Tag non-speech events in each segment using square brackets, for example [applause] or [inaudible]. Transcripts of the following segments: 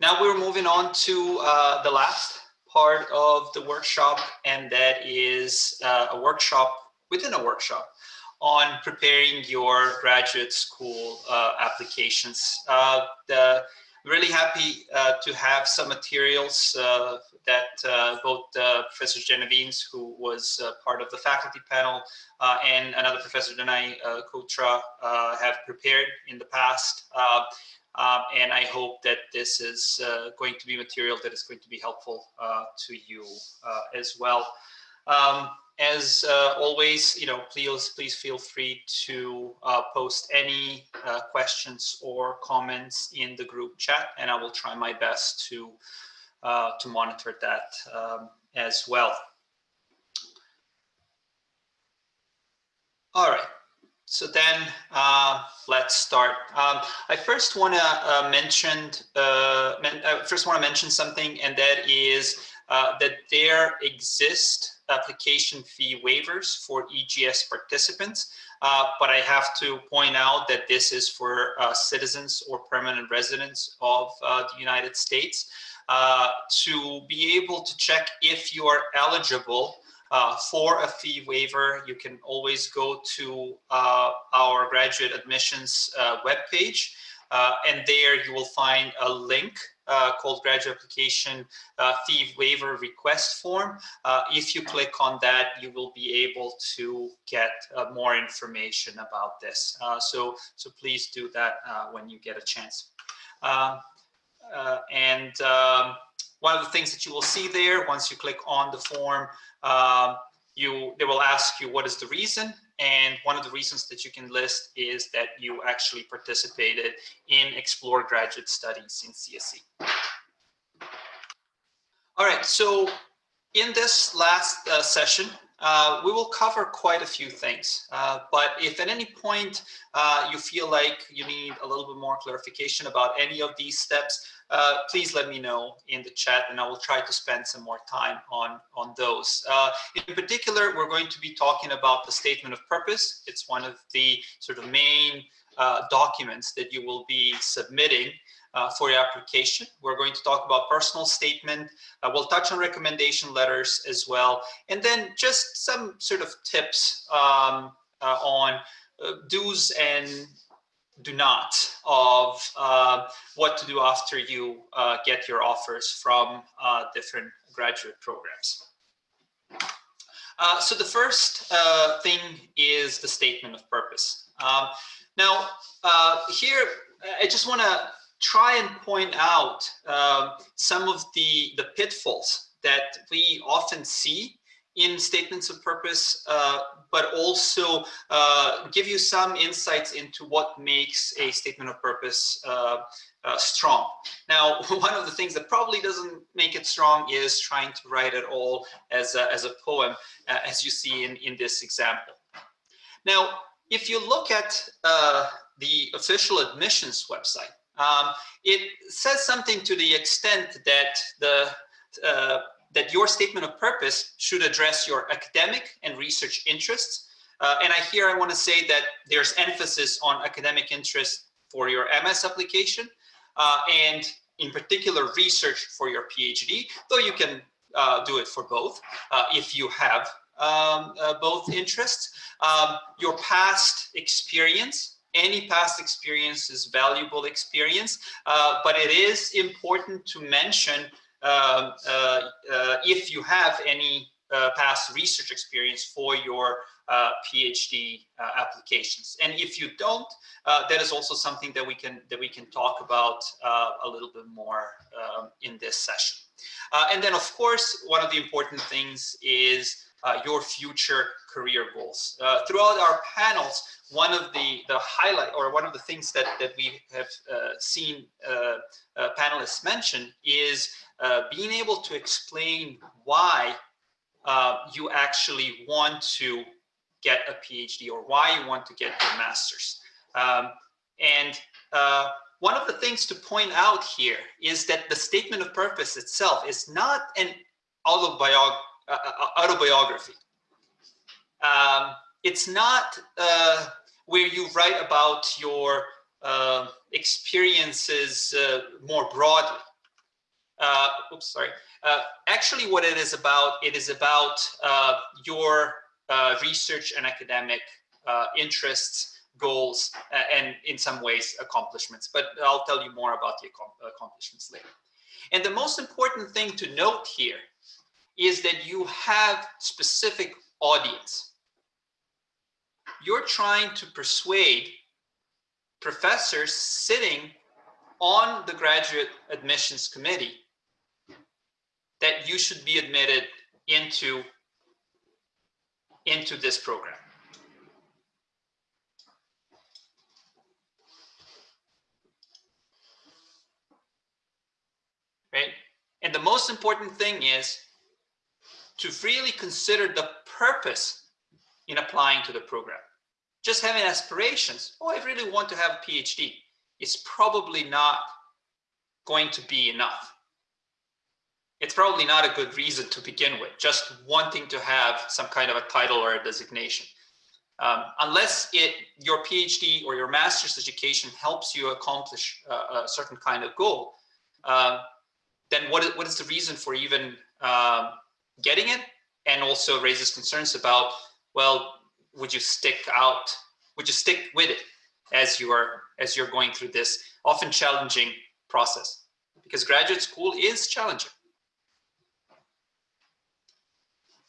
now we're moving on to uh, the last part of the workshop, and that is uh, a workshop within a workshop on preparing your graduate school uh, applications. Uh, the, really happy uh, to have some materials uh, that uh, both uh, Professor Genovese, who was part of the faculty panel, and another Professor Danai Koutra have prepared in the past. Um, and I hope that this is going to be material that is going to be helpful to you as well. Um, as uh, always, you know, please please feel free to uh, post any uh, questions or comments in the group chat, and I will try my best to uh, to monitor that um, as well. All right. So then uh, let's start. Um, I first want to uh, mention men first want to mention something, and that is that there exist application fee waivers for EGS participants. Uh, but I have to point out that this is for uh, citizens or permanent residents of uh, the United States. Uh, to be able to check if you are eligible uh, for a fee waiver, you can always go to uh, our graduate admissions webpage. and there you will find a link uh, called graduate application uh, fee waiver request form. Uh, if you click on that, you will be able to get uh, more information about this. Uh, so, so please do that uh, when you get a chance. Um, and um, one of the things that you will see there, once you click on the form, um, you they will ask you what is the reason and one of the reasons that you can list is that you actually participated in Explore graduate studies in CSE. All right, so in this last uh, session, uh, we will cover quite a few things, uh, but if at any point uh, you feel like you need a little bit more clarification about any of these steps, uh, please let me know in the chat and I will try to spend some more time on, on those. Uh, in particular, we're going to be talking about the statement of purpose. It's one of the sort of main uh, documents that you will be submitting uh, for your application. We're going to talk about personal statement. Uh, we'll touch on recommendation letters as well. And then just some sort of tips um, uh, on do's and do not of uh, what to do after you uh, get your offers from uh, different graduate programs. Uh, so the first uh, thing is the statement of purpose. Um, now, uh, here, I just want to try and point out um, some of the, the pitfalls that we often see in statements of purpose, uh, but also uh, give you some insights into what makes a statement of purpose uh, uh strong. Now, [laughs] one of the things that probably doesn't make it strong is trying to write it all as a, as a poem, uh, as you see in, in this example. Now, if you look at uh, the official admissions website, um, it says something to the extent that the that your statement of purpose should address your academic and research interests. Uh, and I here I want to say that there's emphasis on academic interest for your MS application uh, and in particular research for your PhD, though you can uh, do it for both uh, if you have um, uh, both interests. Um, your past experience any past experience is valuable experience, uh, but it is important to mention um, uh, uh, if you have any uh, past research experience for your uh, PhD uh, applications. And if you don't, that is also something that we can that we can talk about a little bit more um, in this session. and then, of course, one of the important things is your future career goals. throughout our panels, one of the the highlight or one of the things that that we have uh, seen uh, uh, panelists mention is uh, being able to explain why uh, you actually want to get a PhD or why you want to get your master's. Um, and uh, one of the things to point out here is that the statement of purpose itself is not an autobiog autobiography. Um, it's not where you write about your uh, experiences uh, more broadly. uh, oops, sorry. Uh, actually, what it is about, it is about uh, your uh, research and academic interests, goals, and in some ways accomplishments. But I'll tell you more about the accomplishments later. And the most important thing to note here is that you have specific audience. You're trying to persuade professors sitting on the graduate admissions committee that you should be admitted into, into this program. Right? And the most important thing is to freely consider the purpose in applying to the program. Just having aspirations, oh, I really want to have a PhD, is probably not going to be enough it's probably not a good reason to begin with, just wanting to have some kind of a title or a designation. Um, unless it your PhD or your master's education helps you accomplish a certain kind of goal, um, then what is, what is the reason for even um, getting it? And also raises concerns about, well, would you stick out, would you stick with it as you are, as you're going through this often challenging process? Because graduate school is challenging.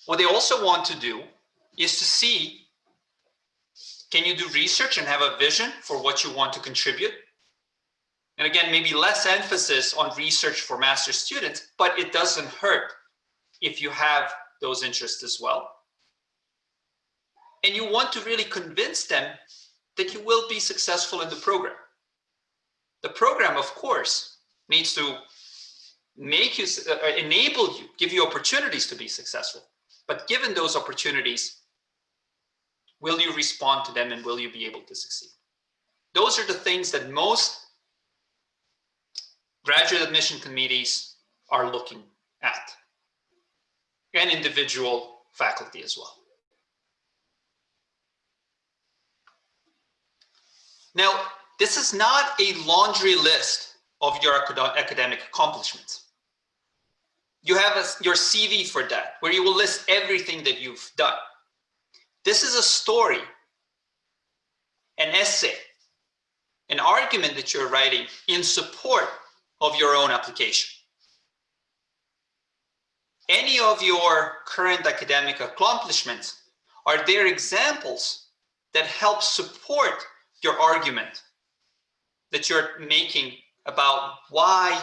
What they also want to do is to see, can you do research and have a vision for what you want to contribute? And again, maybe less emphasis on research for master students, but it doesn't hurt if you have those interests as well. And you want to really convince them that you will be successful in the program. The program, of course, needs to make you, uh, enable you, give you opportunities to be successful. But given those opportunities, will you respond to them and will you be able to succeed? Those are the things that most graduate admission committees are looking at and individual faculty as well. Now, this is not a laundry list of your academic accomplishments you have a, your CV for that, where you will list everything that you've done. This is a story, an essay, an argument that you're writing in support of your own application. Any of your current academic accomplishments are there examples that help support your argument that you're making about why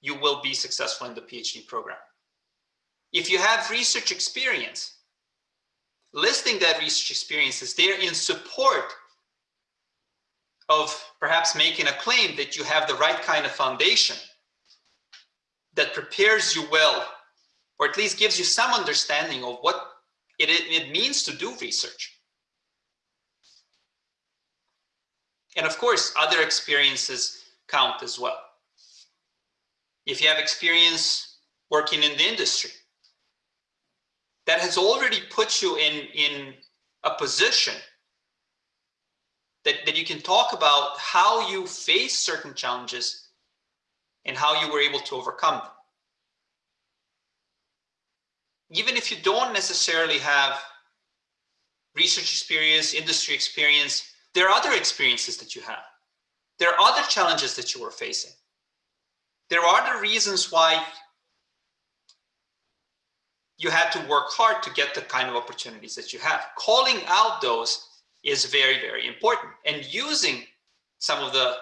you will be successful in the PhD program. If you have research experience, listing that research experience is there in support of perhaps making a claim that you have the right kind of foundation that prepares you well, or at least gives you some understanding of what it, it means to do research. And of course, other experiences count as well if you have experience working in the industry, that has already put you in, in a position that, that you can talk about how you face certain challenges and how you were able to overcome them. Even if you don't necessarily have research experience, industry experience, there are other experiences that you have. There are other challenges that you are facing there are the reasons why you had to work hard to get the kind of opportunities that you have. Calling out those is very, very important. And using some of the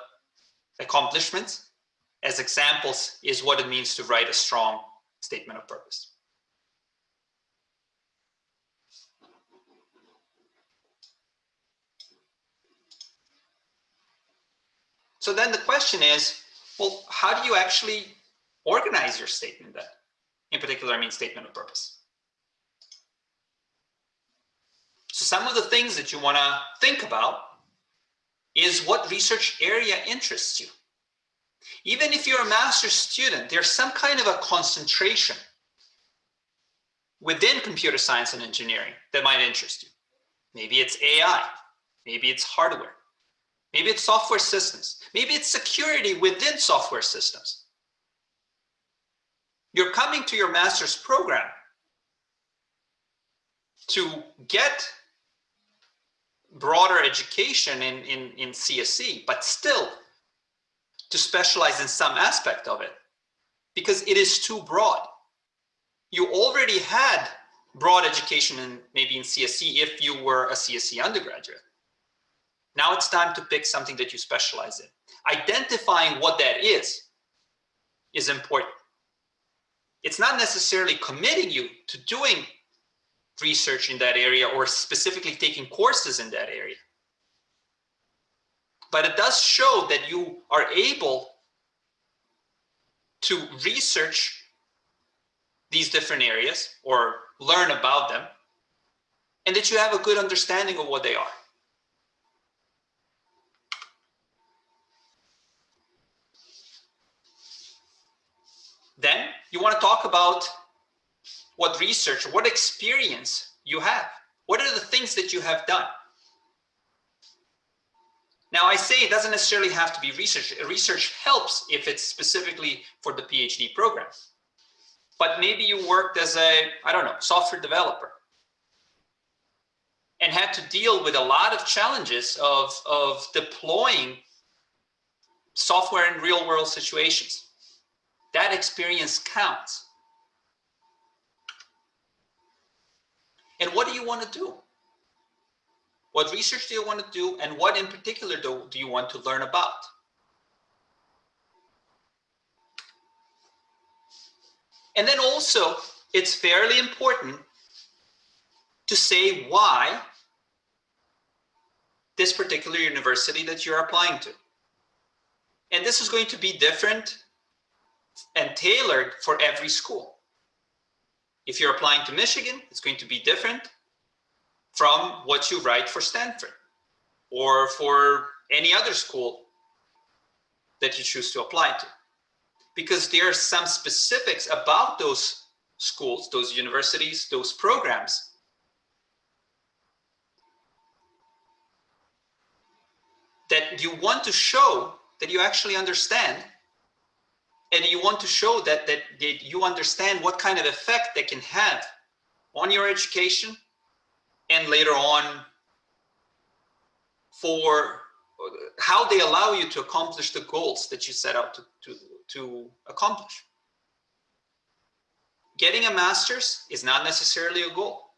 accomplishments as examples is what it means to write a strong statement of purpose. So then the question is, well, how do you actually organize your statement then? In particular, I mean statement of purpose. So some of the things that you want to think about is what research area interests you. Even if you're a master's student, there's some kind of a concentration within computer science and engineering that might interest you. Maybe it's AI, maybe it's hardware, Maybe it's software systems. Maybe it's security within software systems. You're coming to your master's program to get broader education in, in, in CSE, but still to specialize in some aspect of it because it is too broad. You already had broad education in maybe in CSE if you were a CSE undergraduate. Now it's time to pick something that you specialize in. Identifying what that is is important. It's not necessarily committing you to doing research in that area or specifically taking courses in that area. But it does show that you are able to research these different areas or learn about them and that you have a good understanding of what they are. Then you want to talk about what research, what experience you have. What are the things that you have done? Now I say it doesn't necessarily have to be research. Research helps if it's specifically for the PhD program. But maybe you worked as a, I don't know, software developer and had to deal with a lot of challenges of, of deploying software in real world situations. That experience counts. And what do you want to do? What research do you want to do? And what in particular do, do you want to learn about? And then also, it's fairly important to say why this particular university that you're applying to. And this is going to be different and tailored for every school. If you're applying to Michigan, it's going to be different from what you write for Stanford or for any other school that you choose to apply to. Because there are some specifics about those schools, those universities, those programs that you want to show that you actually understand and you want to show that, that, that you understand what kind of effect they can have on your education and later on for uh, how they allow you to accomplish the goals that you set out to, to, to accomplish. Getting a master's is not necessarily a goal.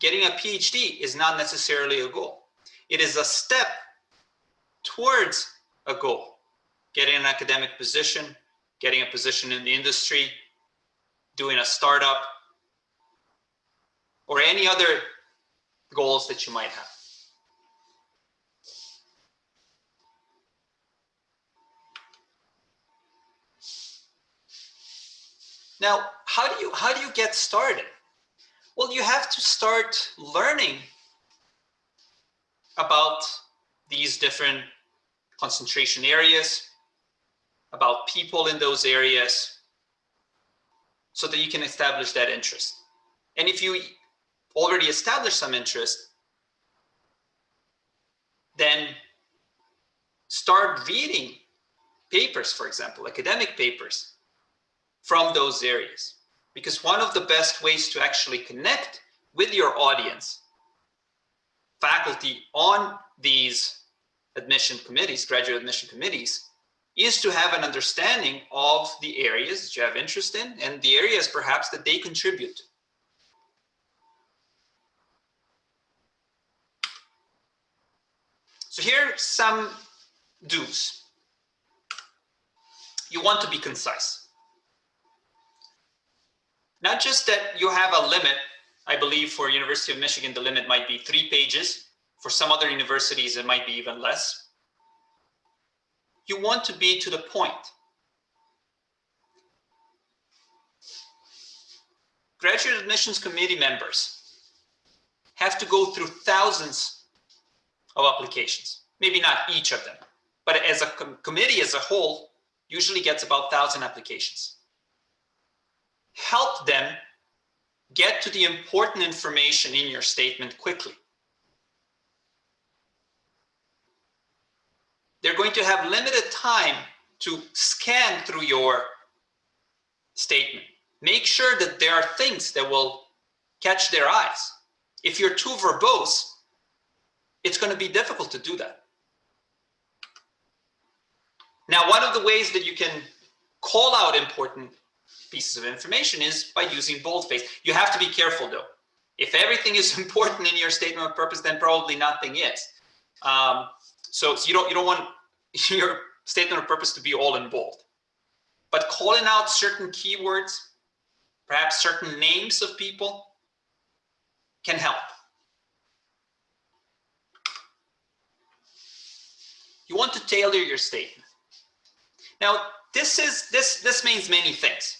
Getting a PhD is not necessarily a goal. It is a step towards a goal. Getting an academic position, getting a position in the industry, doing a startup, or any other goals that you might have. Now, how do you how do you get started? Well, you have to start learning about these different concentration areas, about people in those areas so that you can establish that interest. And if you already established some interest, then start reading papers, for example, academic papers from those areas. Because one of the best ways to actually connect with your audience, faculty on these admission committees, graduate admission committees, is to have an understanding of the areas that you have interest in and the areas perhaps that they contribute. So here are some do's. You want to be concise. Not just that you have a limit, I believe for University of Michigan, the limit might be three pages. For some other universities, it might be even less you want to be to the point. Graduate admissions committee members have to go through thousands of applications, maybe not each of them, but as a com committee as a whole, usually gets about 1,000 applications. Help them get to the important information in your statement quickly. They're going to have limited time to scan through your statement. make sure that there are things that will catch their eyes. If you're too verbose, it's going to be difficult to do that. Now, one of the ways that you can call out important pieces of information is by using boldface. You have to be careful though. If everything is [laughs] important in your statement of purpose, then probably nothing is. Um, so, so you don't you don't want [laughs] your statement of purpose to be all in bold. But calling out certain keywords, perhaps certain names of people, can help. You want to tailor your statement. Now, this is this this means many things.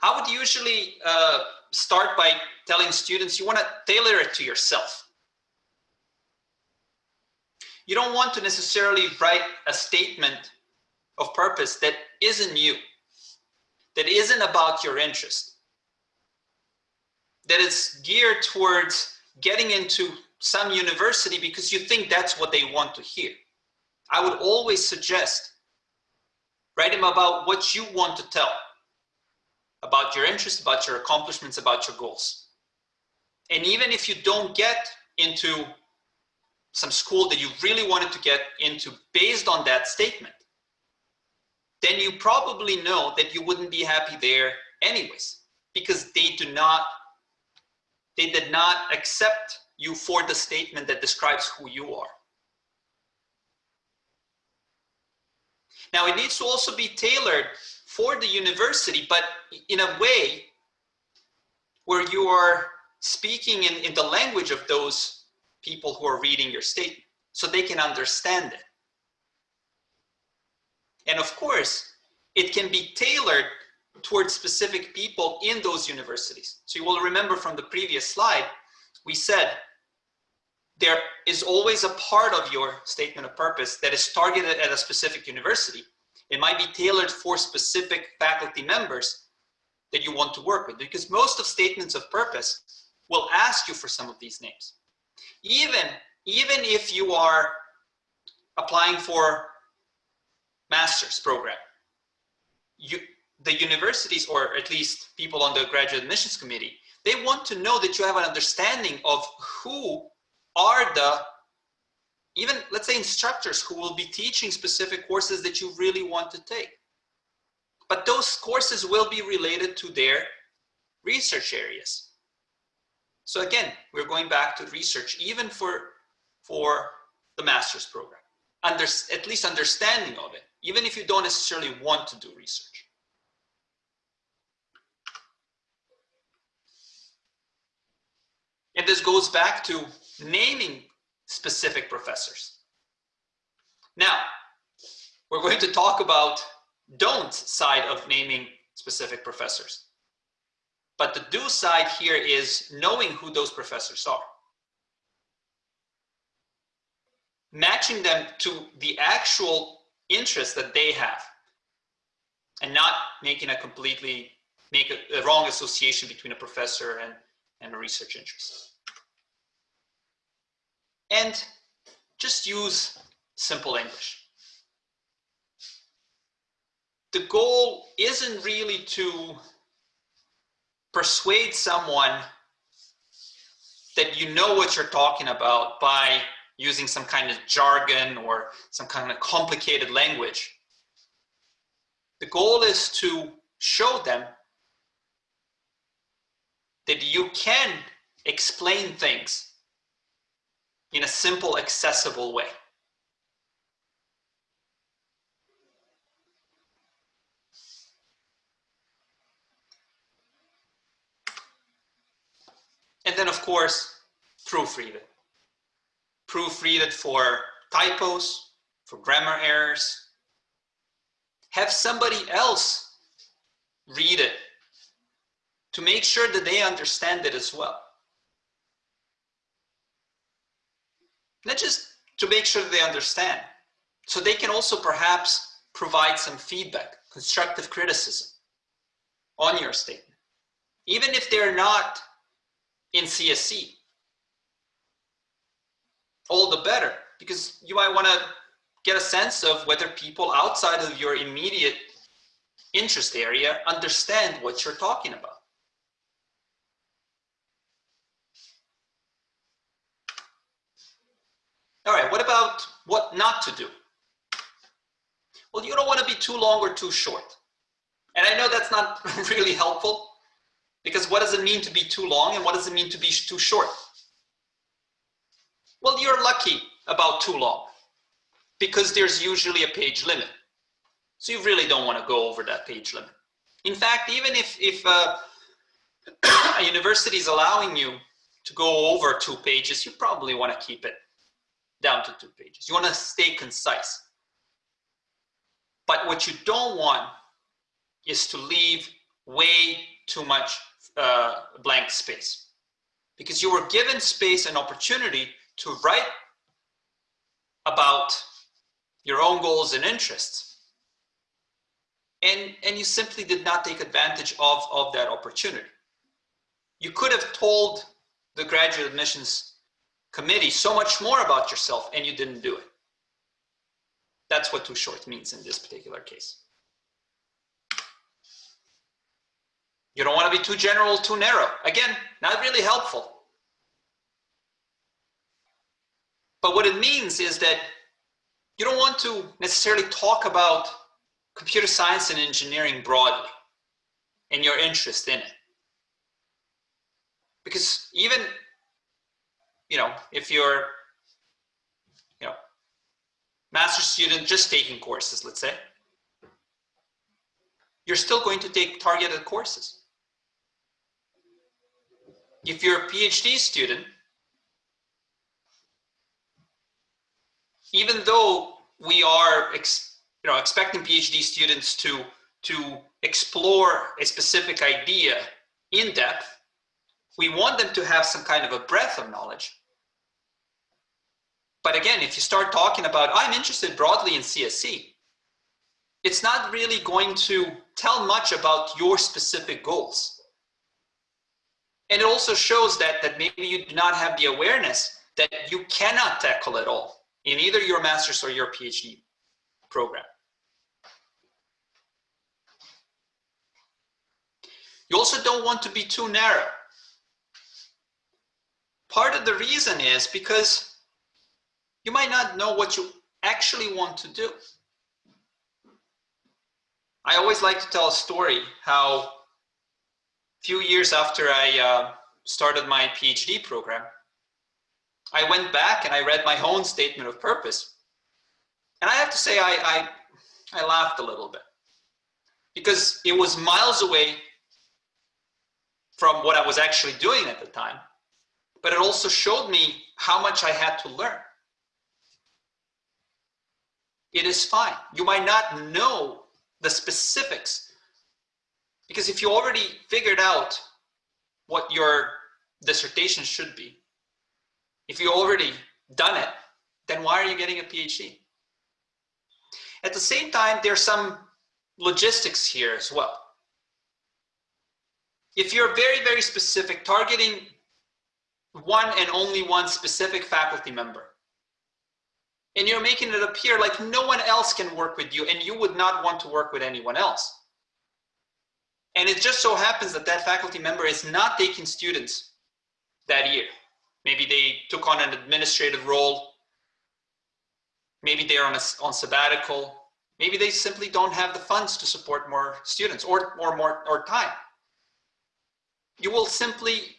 I would usually uh, start by telling students you want to tailor it to yourself. You don't want to necessarily write a statement of purpose that isn't you, that isn't about your interest, that is geared towards getting into some university because you think that's what they want to hear. I would always suggest write them about what you want to tell, about your interests, about your accomplishments, about your goals. And even if you don't get into some school that you really wanted to get into based on that statement, then you probably know that you wouldn't be happy there anyways, because they do not, they did not accept you for the statement that describes who you are. Now it needs to also be tailored for the university, but in a way where you are speaking in, in the language of those people who are reading your statement so they can understand it. And of course, it can be tailored towards specific people in those universities. So you will remember from the previous slide, we said there is always a part of your statement of purpose that is targeted at a specific university. It might be tailored for specific faculty members that you want to work with because most of statements of purpose will ask you for some of these names. Even, even if you are applying for master's program, you, the universities or at least people on the graduate admissions committee, they want to know that you have an understanding of who are the even let's say instructors who will be teaching specific courses that you really want to take. But those courses will be related to their research areas. So again, we're going back to research even for, for the master's program. Under, at least understanding of it, even if you don't necessarily want to do research. And this goes back to naming specific professors. Now, we're going to talk about don't side of naming specific professors. But the do side here is knowing who those professors are. Matching them to the actual interest that they have and not making a completely make a, a wrong association between a professor and, and a research interest and just use simple English. The goal isn't really to persuade someone that you know what you're talking about by using some kind of jargon or some kind of complicated language. The goal is to show them that you can explain things in a simple, accessible way. And then, of course, proofread it. Proofread it for typos, for grammar errors. Have somebody else read it to make sure that they understand it as well. not just to make sure they understand. So they can also perhaps provide some feedback, constructive criticism on your statement. Even if they're not in CSC, all the better, because you might want to get a sense of whether people outside of your immediate interest area understand what you're talking about. All right, what about what not to do? Well, you don't want to be too long or too short. And I know that's not [laughs] really helpful because what does it mean to be too long and what does it mean to be too short? Well, you're lucky about too long because there's usually a page limit. So you really don't want to go over that page limit. In fact, even if, if uh, [coughs] a university is allowing you to go over two pages, you probably want to keep it down to two pages. You want to stay concise. But what you don't want is to leave way too much uh, blank space because you were given space and opportunity to write about your own goals and interests. And, and you simply did not take advantage of, of that opportunity. You could have told the graduate admissions committee so much more about yourself and you didn't do it. That's what too short means in this particular case. You don't want to be too general, too narrow. Again, not really helpful. But what it means is that you don't want to necessarily talk about computer science and engineering broadly and your interest in it. Because even, you know, if you're, you know, master student just taking courses, let's say, you're still going to take targeted courses. If you're a PhD student, even though we are you know, expecting PhD students to, to explore a specific idea in depth, we want them to have some kind of a breadth of knowledge. But again, if you start talking about, I'm interested broadly in CSC, it's not really going to tell much about your specific goals. And it also shows that, that maybe you do not have the awareness that you cannot tackle it all in either your master's or your PhD program. You also don't want to be too narrow. Part of the reason is because you might not know what you actually want to do. I always like to tell a story how few years after I uh, started my PhD program, I went back and I read my own statement of purpose. And I have to say, I, I, I laughed a little bit because it was miles away from what I was actually doing at the time. But it also showed me how much I had to learn. It is fine. You might not know the specifics because if you already figured out what your dissertation should be, if you already done it, then why are you getting a PhD? At the same time, there's some logistics here as well. If you're very, very specific, targeting one and only one specific faculty member, and you're making it appear like no one else can work with you and you would not want to work with anyone else. And it just so happens that that faculty member is not taking students that year. Maybe they took on an administrative role. Maybe they're on, a, on sabbatical. Maybe they simply don't have the funds to support more students or, or more or time. You will simply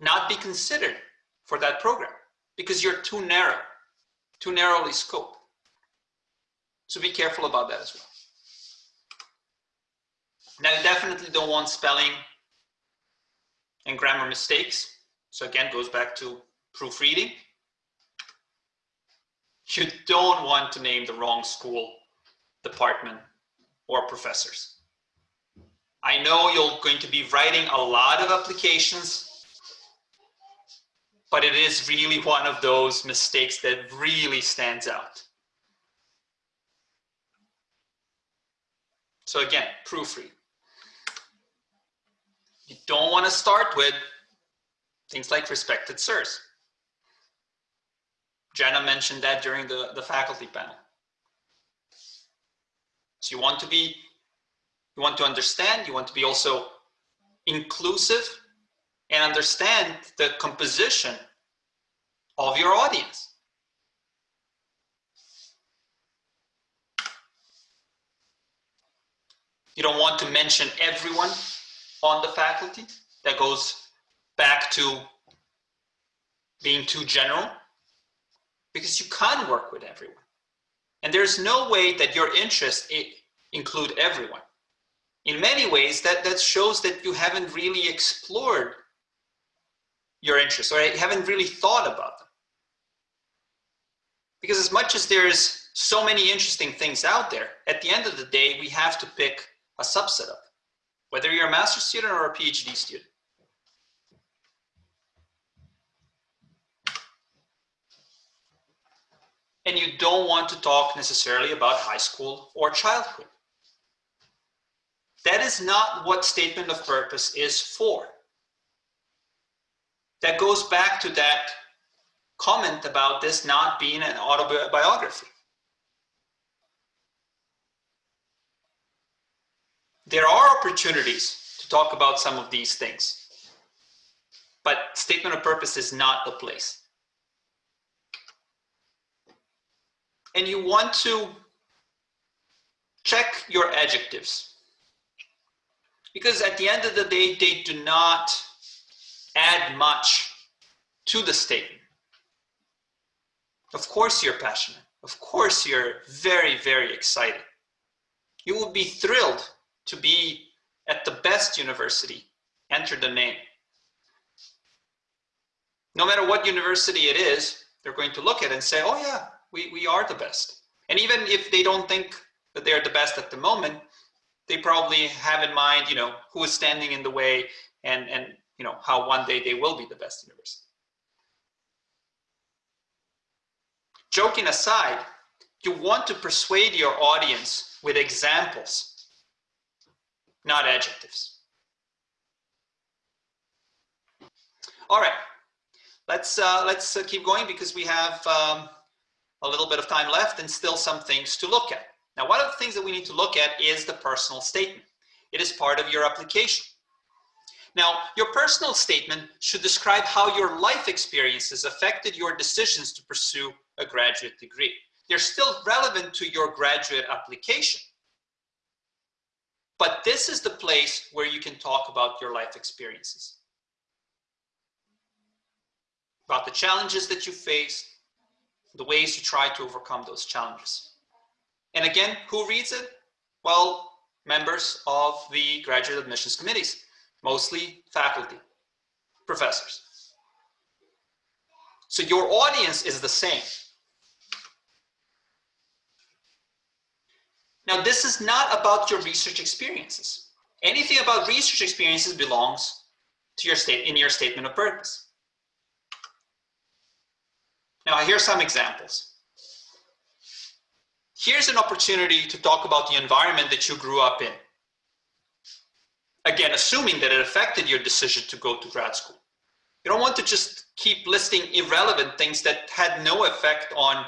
not be considered for that program because you're too narrow, too narrowly scoped. So be careful about that as well. Now, you definitely don't want spelling and grammar mistakes. So again, goes back to proofreading. You don't want to name the wrong school, department, or professors. I know you're going to be writing a lot of applications, but it is really one of those mistakes that really stands out. So again, proofread. Don't want to start with things like respected sirs. Jenna mentioned that during the, the faculty panel. So you want to be You want to understand, you want to be also inclusive and understand the composition of your audience. You don't want to mention everyone on the faculty. That goes back to being too general because you can't work with everyone. And there's no way that your interests include everyone. In many ways, that, that shows that you haven't really explored your interests or haven't really thought about them. Because as much as there's so many interesting things out there, at the end of the day, we have to pick a subset of whether you're a master's student or a PhD student. And you don't want to talk necessarily about high school or childhood. That is not what statement of purpose is for. That goes back to that comment about this not being an autobiography. There are opportunities to talk about some of these things, but statement of purpose is not the place. And you want to check your adjectives because at the end of the day, they do not add much to the statement. Of course you're passionate. Of course you're very, very excited. You will be thrilled to be at the best university. Enter the name. No matter what university it is, they're going to look at it and say, oh yeah, we, we are the best. And even if they don't think that they're the best at the moment, they probably have in mind, you know, who is standing in the way and, and you know, how one day they will be the best university. Joking aside, you want to persuade your audience with examples, not adjectives. All right, let's uh, let's uh, keep going because we have um, a little bit of time left and still some things to look at. Now, one of the things that we need to look at is the personal statement. It is part of your application. Now, your personal statement should describe how your life experiences affected your decisions to pursue a graduate degree. They're still relevant to your graduate application. But this is the place where you can talk about your life experiences. About the challenges that you faced, the ways you try to overcome those challenges. And again, who reads it? Well, members of the graduate admissions committees, mostly faculty, professors. So your audience is the same. Now, this is not about your research experiences. Anything about research experiences belongs to your state in your statement of purpose. Now, here's some examples. Here's an opportunity to talk about the environment that you grew up in. Again, assuming that it affected your decision to go to grad school. You don't want to just keep listing irrelevant things that had no effect on,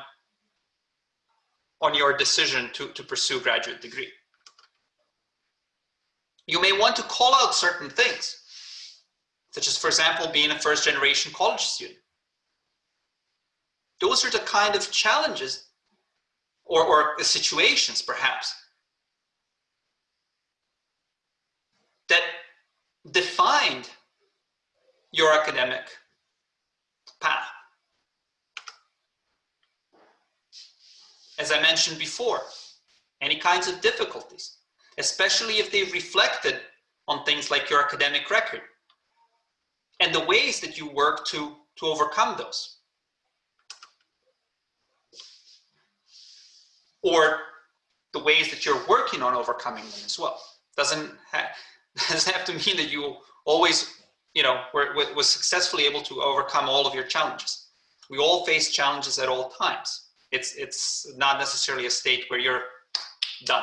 on your decision to, to pursue graduate degree. You may want to call out certain things, such as, for example, being a first generation college student. Those are the kind of challenges or, or situations perhaps that defined your academic path. As I mentioned before, any kinds of difficulties, especially if they reflected on things like your academic record and the ways that you work to, to overcome those. or the ways that you're working on overcoming them as well. Doesn't have, [laughs] doesn't have to mean that you always, you know, were, was successfully able to overcome all of your challenges. We all face challenges at all times. It's, it's not necessarily a state where you're done.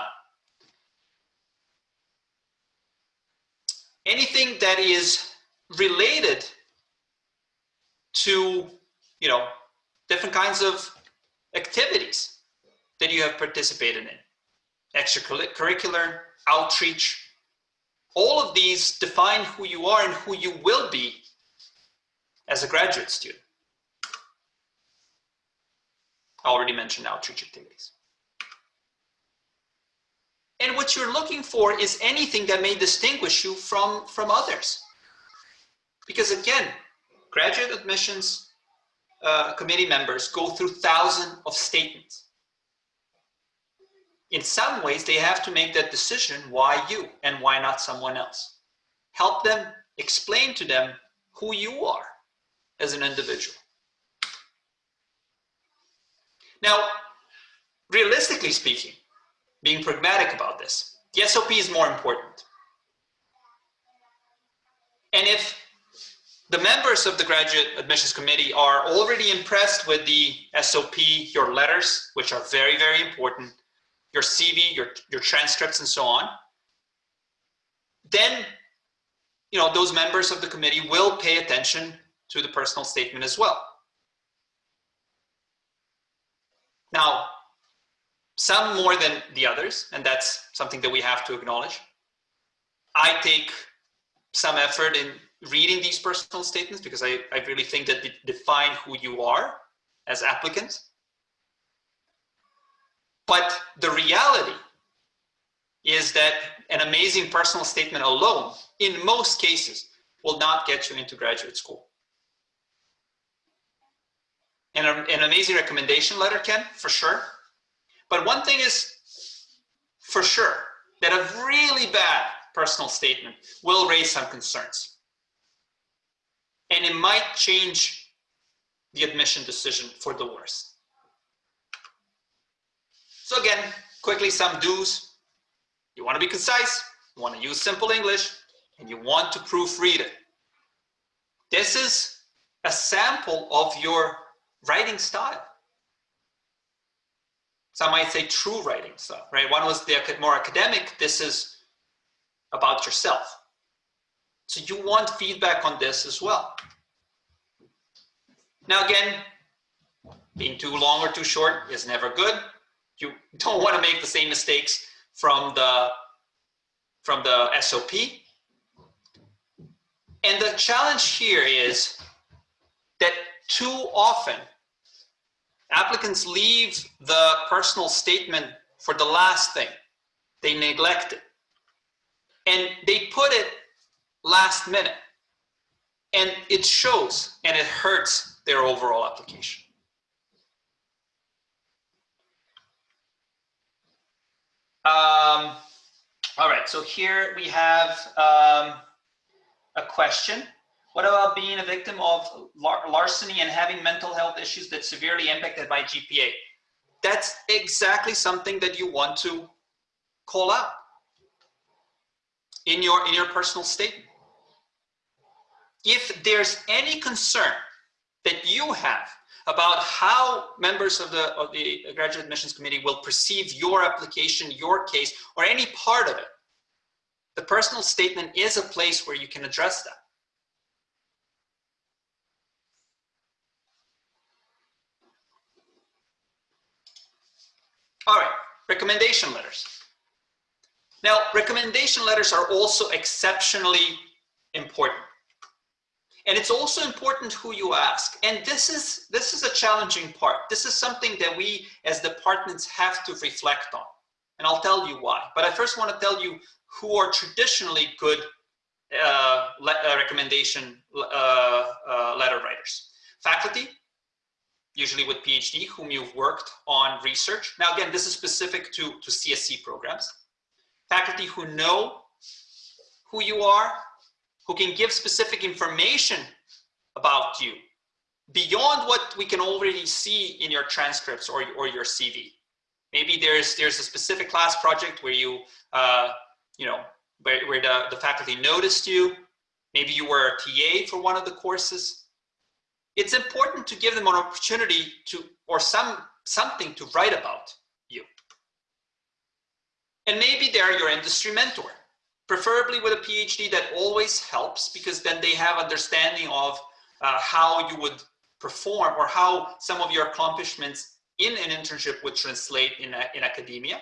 Anything that is related to, you know, different kinds of activities that you have participated in. extracurricular, outreach. All of these define who you are and who you will be as a graduate student. I already mentioned outreach activities. And what you're looking for is anything that may distinguish you from, from others. Because again, graduate admissions uh, committee members go through thousands of statements. In some ways, they have to make that decision why you and why not someone else. Help them explain to them who you are as an individual. Now, realistically speaking, being pragmatic about this, the SOP is more important. And if the members of the graduate admissions committee are already impressed with the SOP, your letters, which are very, very important, your CV, your, your transcripts and so on, then you know, those members of the committee will pay attention to the personal statement as well. Now, some more than the others, and that's something that we have to acknowledge. I take some effort in reading these personal statements because I, I really think that they define who you are as applicants. But the reality is that an amazing personal statement alone, in most cases, will not get you into graduate school. And an amazing recommendation letter can, for sure. But one thing is for sure, that a really bad personal statement will raise some concerns and it might change the admission decision for the worse. So again, quickly some do's. You want to be concise, you want to use simple English, and you want to proofread it. This is a sample of your writing style. Some might say true writing style, right? One was the more academic, this is about yourself. So you want feedback on this as well. Now again, being too long or too short is never good. You [laughs] don't want to make the same mistakes from the, from the SOP. And the challenge here is that too often applicants leave the personal statement for the last thing. They neglect it. And they put it last minute. And it shows and it hurts their overall application. Um, all right, so here we have um, a question. What about being a victim of lar larceny and having mental health issues that severely impacted by GPA? That's exactly something that you want to call out in your, in your personal statement. If there's any concern that you have about how members of the, of the graduate admissions committee will perceive your application, your case, or any part of it, the personal statement is a place where you can address that. All right, recommendation letters. Now, recommendation letters are also exceptionally important. And it's also important who you ask. And this is, this is a challenging part. This is something that we as departments have to reflect on. And I'll tell you why. But I first want to tell you who are traditionally good uh, uh, recommendation uh, uh, letter writers. Faculty, usually with PhD, whom you've worked on research. Now, again, this is specific to, to CSE programs. Faculty who know who you are, who can give specific information about you beyond what we can already see in your transcripts or, or your CV. Maybe there's there's a specific class project where you uh, you know where, where the, the faculty noticed you. Maybe you were a TA for one of the courses. It's important to give them an opportunity to or some something to write about you. And maybe they're your industry mentor preferably with a PhD that always helps because then they have understanding of uh, how you would perform or how some of your accomplishments in an internship would translate in, a, in academia.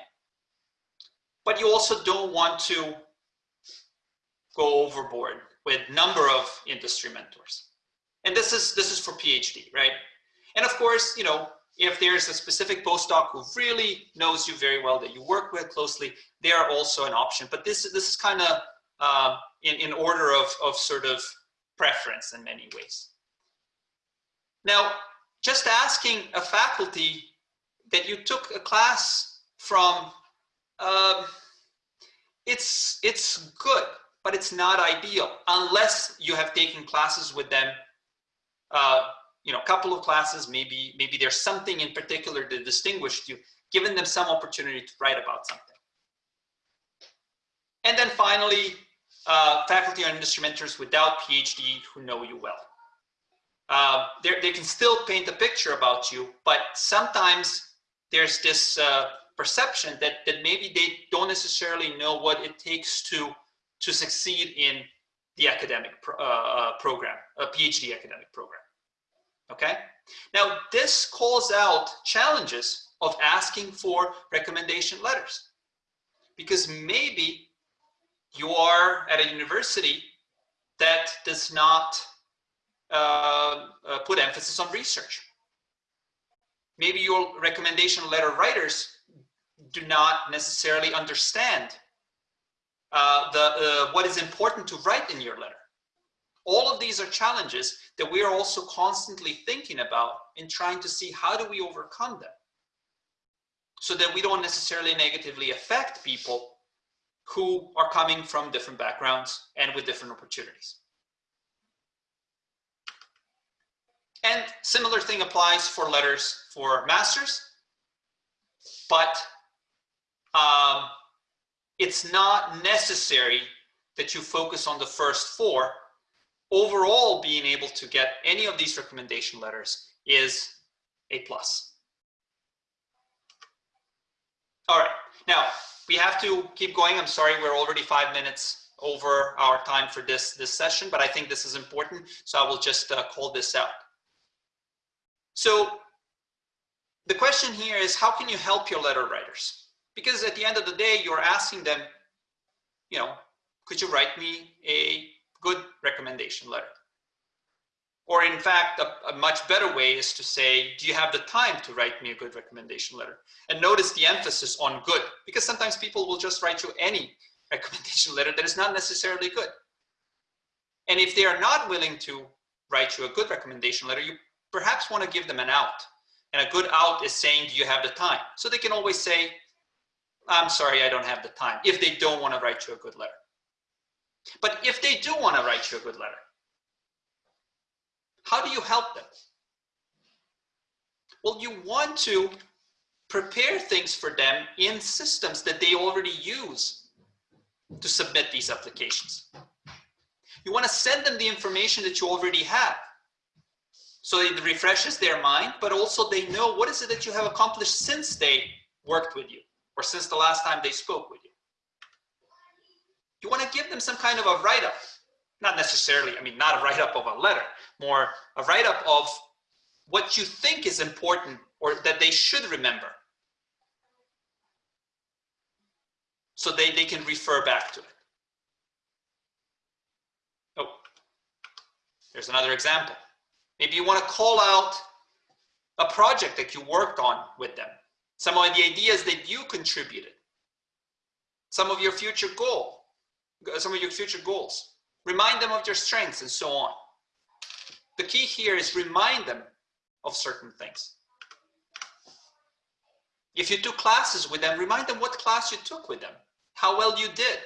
but you also don't want to go overboard with number of industry mentors. And this is, this is for PhD, right? And of course, you know, if there's a specific postdoc who really knows you very well that you work with closely, they are also an option. But this, is this is kind of uh, in, in order of, of sort of preference in many ways. Now, just asking a faculty that you took a class from, uh, it's, it's good, but it's not ideal unless you have taken classes with them uh, you know, a couple of classes, maybe, maybe there's something in particular that distinguished you, giving them some opportunity to write about something. And then finally, uh, faculty or industry mentors without PhD who know you well. Uh, they can still paint a picture about you, but sometimes there's this uh, perception that, that maybe they don't necessarily know what it takes to, to succeed in the academic uh, uh program, a PhD academic program okay? Now, this calls out challenges of asking for recommendation letters because maybe you are at a university that does not uh, uh, put emphasis on research. Maybe your recommendation letter writers do not necessarily understand uh, the, uh, what is important to write in your letter. All of these are challenges that we are also constantly thinking about and trying to see how do we overcome them so that we don't necessarily negatively affect people who are coming from different backgrounds and with different opportunities. And similar thing applies for letters for masters, but um, it's not necessary that you focus on the first four overall being able to get any of these recommendation letters is a plus. All right, now we have to keep going. I'm sorry, we're already five minutes over our time for this, this session, but I think this is important, so I will just uh, call this out. So the question here is, how can you help your letter writers? Because at the end of the day, you're asking them, you know, could you write me a good recommendation letter. Or in fact, a, a, much better way is to say, do you have the time to write me a good recommendation letter? And notice the emphasis on good, because sometimes people will just write you any [laughs] recommendation letter that is not necessarily good. And if they are not willing to write you a good recommendation letter, you perhaps want to give them an out. And a good out is saying, do you have the time? So they can always say, I'm sorry, I don't have the time, if they don't want to write you a good letter. But if they do want to write you a good letter, how do you help them? Well, you want to prepare things for them in systems that they already use to submit these applications. You want to send them the information that you already have. So it refreshes their mind, but also they know what is it that you have accomplished since they worked with you or since the last time they spoke with you you want to give them some kind of a write-up. Not necessarily, I mean, not a write-up of a letter, more a write-up of what you think is important or that they should remember. So they, they can refer back to it. Oh, there's another example. Maybe you want to call out a project that you worked on with them. Some of the ideas that you contributed. Some of your future goal some of your future goals. Remind them of your strengths and so on. The key here is remind them of certain things. If you took classes with them, remind them what class you took with them, how well you did.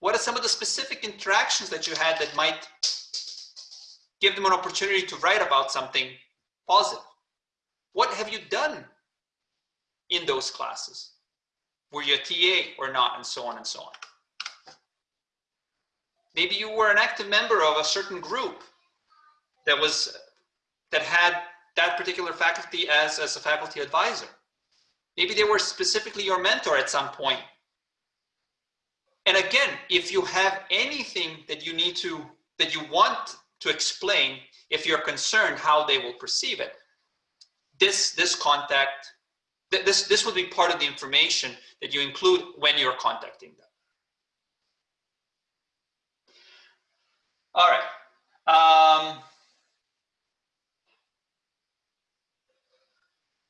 What are some of the specific interactions that you had that might give them an opportunity to write about something positive? What have you done in those classes? Were you a TA or not, and so on and so on. Maybe you were an active member of a certain group that was that had that particular faculty as, as a faculty advisor. Maybe they were specifically your mentor at some point. And again, if you have anything that you need to, that you want to explain, if you're concerned how they will perceive it, this, this contact, th this, this would be part of the information that you include when you're contacting them. All right. Um,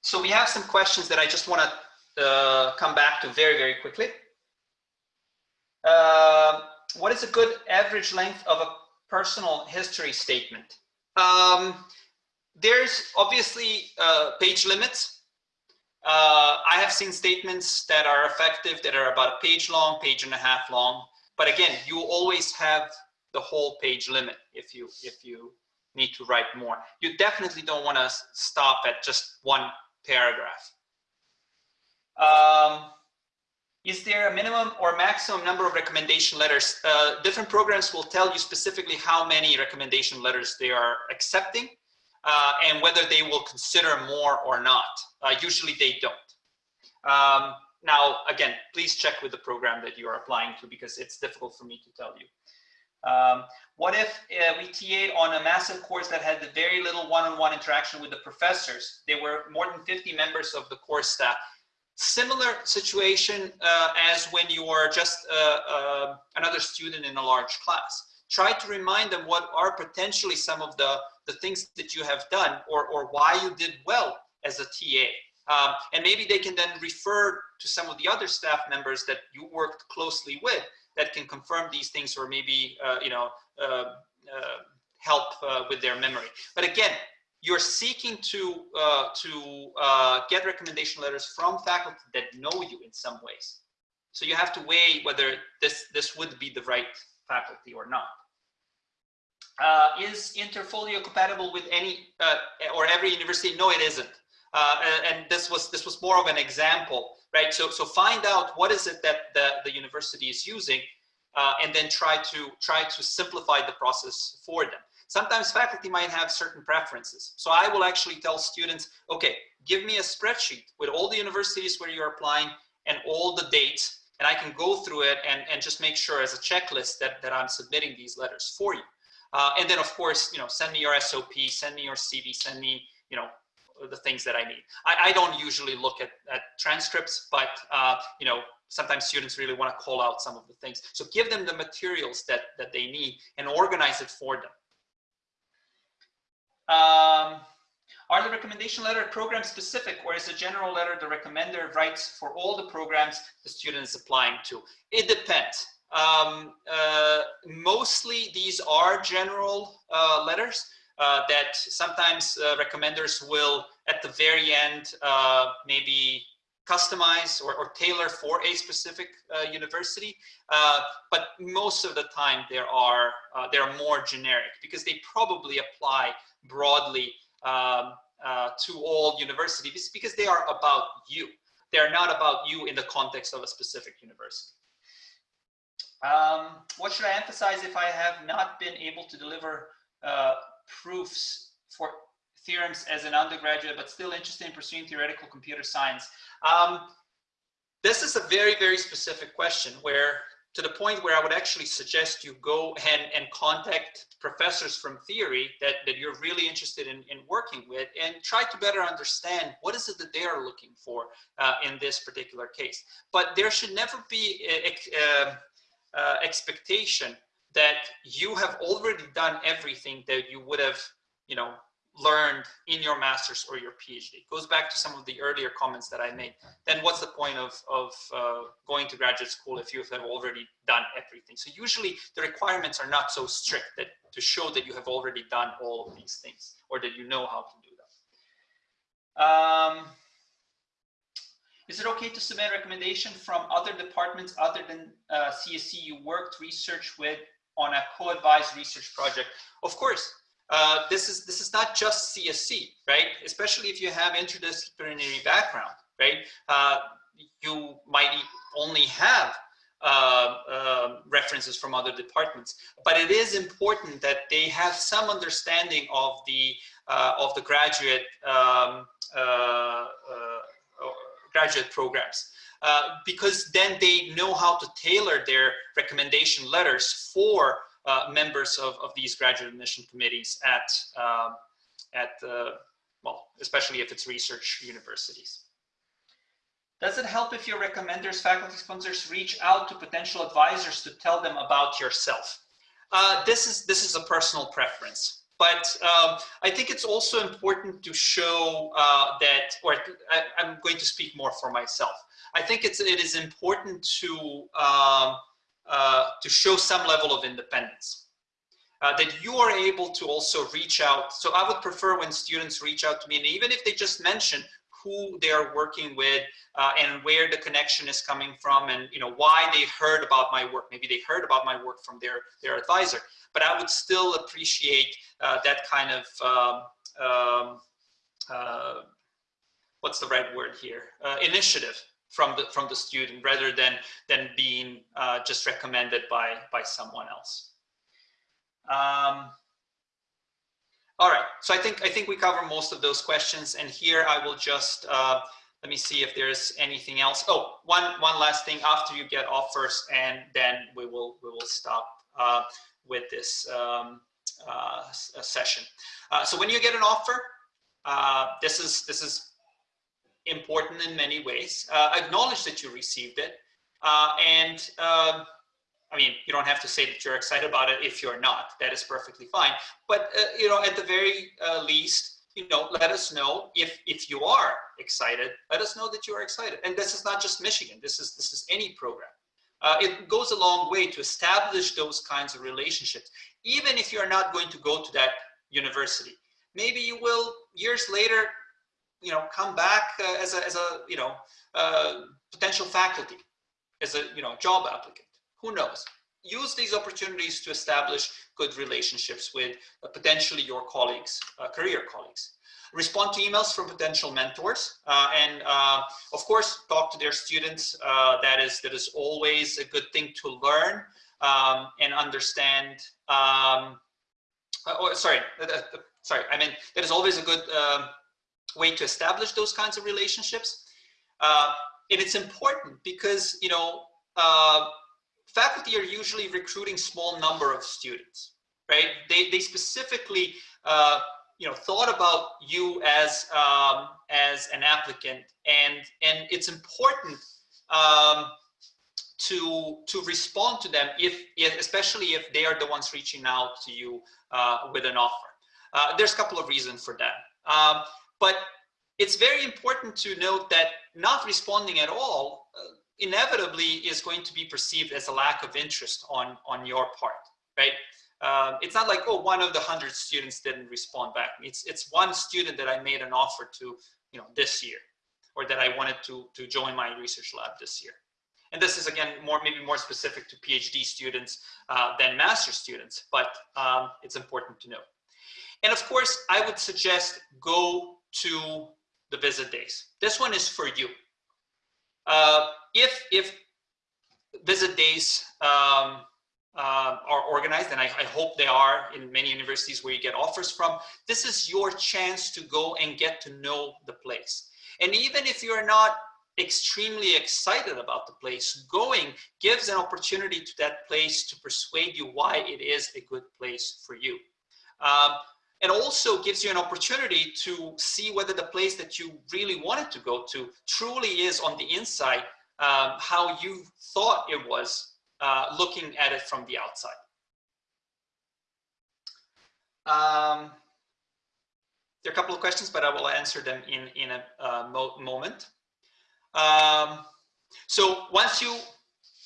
so we have some questions that I just want to uh, come back to very, very quickly. Uh, what is a good average length of a personal history statement? Um, there's obviously uh, page limits. Uh, I have seen statements that are effective that are about a page long, page and a half long. But again, you always have the whole page limit if you if you need to write more. You definitely don't want to stop at just one paragraph. Um, is there a minimum or maximum number of recommendation letters? Uh, different programs will tell you specifically how many recommendation letters they are accepting uh, and whether they will consider more or not. Uh, usually they don't. Um, now, again, please check with the program that you are applying to because it's difficult for me to tell you. Um, what if uh, we TA'd on a massive course that had very little one-on-one -on -one interaction with the professors? There were more than 50 members of the course staff. Similar situation uh, as when you are just uh, uh, another student in a large class. Try to remind them what are potentially some of the, the things that you have done or, or why you did well as a TA. Um, and maybe they can then refer to some of the other staff members that you worked closely with that can confirm these things or maybe, uh, you know, uh, uh, help with their memory. But again, you're seeking to uh, to uh, get recommendation letters from faculty that know you in some ways. So you have to weigh whether this this would be the right faculty or not. Uh, is Interfolio compatible with any or every university? No, it isn't. and this was this was more of an example right? So, so find out what is it that the, the university is using uh, and then try to, try to simplify the process for them. Sometimes faculty might have certain preferences. So I will actually tell students, okay, give me a spreadsheet with all the universities where you're applying and all the dates, and I can go through it and, and just make sure as a checklist that, that I'm submitting these letters for you. Uh, and then of course, you know, send me your SOP, send me your CV, send me, you know, the things that I need. I, I don't usually look at, at transcripts, but uh, you know, sometimes students really want to call out some of the things. So give them the materials that, that they need and organize it for them. Um, are the recommendation letter program specific or is the general letter the recommender writes for all the programs the student is applying to? It depends. Um, uh, mostly these are general uh, letters, uh, that sometimes uh, recommenders will at the very end uh, maybe customize or, or, tailor for a specific uh, university but most of the time there are uh, they're more generic because they probably apply broadly um, to all universities because they are about you. They're not about you in the context of a specific university um, what should I emphasize if I have not been able to deliver uh, proofs for theorems as an undergraduate, but still interested in pursuing theoretical computer science? Um, this is a very, very specific question where to the point where I would actually suggest you go and, and contact professors from theory that, that you're really interested in, in working with and try to better understand what is it that they are looking for uh, in this particular case. But there should never be a, a, a expectation that you have already done everything that you would have, you know, learned in your master's or your PhD. It goes back to some of the earlier comments that I made. Then what's the point of, of uh, going to graduate school if you have already done everything? So usually the requirements are not so strict that to show that you have already done all of these things or that you know how to do them. Um, is it okay to submit recommendation from other departments other than uh, CSE you worked research with on a co-advised research project. Of course, uh, this is this is not just CSE, right? Especially if you have interdisciplinary background, right? Uh, you might only have uh, uh, references from other departments, but it is important that they have some understanding of the uh, of the graduate um, uh, graduate programs. Uh, because then they know how to tailor their recommendation letters for uh, members of, of these graduate admission committees at, uh, at well, especially if it's research universities. Does it help if your recommenders, faculty sponsors reach out to potential advisors to tell them about yourself? Uh, this is this is a personal preference. But um, I think it's also important to show uh, that, or I, am going to speak more for myself. I think it's it is important to um, uh, to show some level of independence. Uh, that you are able to also reach out. So I would prefer when students reach out to me, and even if they just mention who they are working with uh, and where the connection is coming from and you know why they heard about my work. Maybe they heard about my work from their their advisor. But i would still appreciate uh, that kind of um, um, uh, what's the right word here? Uh, initiative from the from the student rather than than being uh, just recommended by by someone else. Um, all right, so I think I think we cover most of those questions, and here I will just uh, let me see if there's anything else. Oh, one one last thing after you get offers, and then we will we will stop uh, with this um, uh, session. Uh, so when you get an offer, uh, this is this is important in many ways. Uh, acknowledge that you received it, and um, I mean, you don't have to say that you're excited about it if you're not. That is perfectly fine. But uh, you know, at the very uh, least, you know, let us know if if you are excited. Let us know that you are excited. And this is not just Michigan. This is this is any program. Uh, it goes a long way to establish those kinds of relationships, even if you're not going to go to that university. Maybe you will years later, you know, come back uh, as a as a you know uh, potential faculty, as a you know job applicant who knows? Use these opportunities to establish good relationships with uh, potentially your colleagues, uh, career colleagues. Respond to emails from potential mentors, uh, and uh, of course, talk to their students. Uh, that is that is always a good thing to learn um, and understand. Um, uh, oh, sorry, sorry. I mean, that is always a good um, way to establish those kinds of relationships. and it's important because you know faculty are usually recruiting small number of students, right? They, they specifically, uh, you know, thought about you as, um, as an applicant and, and it's important um, to, to respond to them if, if, especially if they are the ones reaching out to you uh, with an offer. Uh, there's a couple of reasons for that. Um, but it's very important to note that not responding at all inevitably is going to be perceived as a lack of interest on, on your part, right? Um, it's not like, oh, one of the hundred students didn't respond back. It's, it's one student that I made an offer to, you know, this year, or that I wanted to, to join my research lab this year. And this is again, more maybe more specific to PhD students uh, than master students, but um, it's important to know. And of course, I would suggest go to the visit days. This one is for you. Uh, if if visit days um, uh, are organized, and I, I, hope they are in many universities where you get offers from, this is your chance to go and get to know the place. And even if you're not extremely excited about the place, going gives an opportunity to that place to persuade you why it is a good place for you. Um, and also gives you an opportunity to see whether the place that you really wanted to go to truly is on the inside um, how you thought it was uh, looking at it from the outside. Um, there are a couple of questions, but I will answer them in, in a uh, mo moment. Um, so once you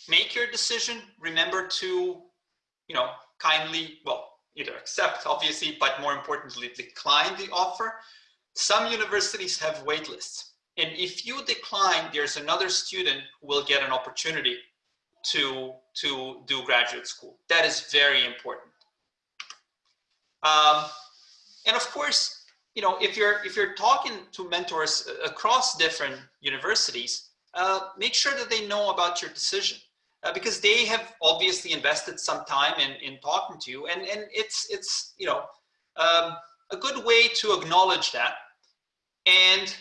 make your decision, remember to, you know, kindly, well, either accept, obviously, but more importantly, decline the offer. Some universities have wait lists. And if you decline, there's another student who will get an opportunity to, to do graduate school. That is very important. Um, and of course, you know, if you're, if you're talking to mentors across different universities, uh, make sure that they know about your decision uh, because they have obviously invested some time in, in talking to you and, and it's, it's, you know, um, a good way to acknowledge that. And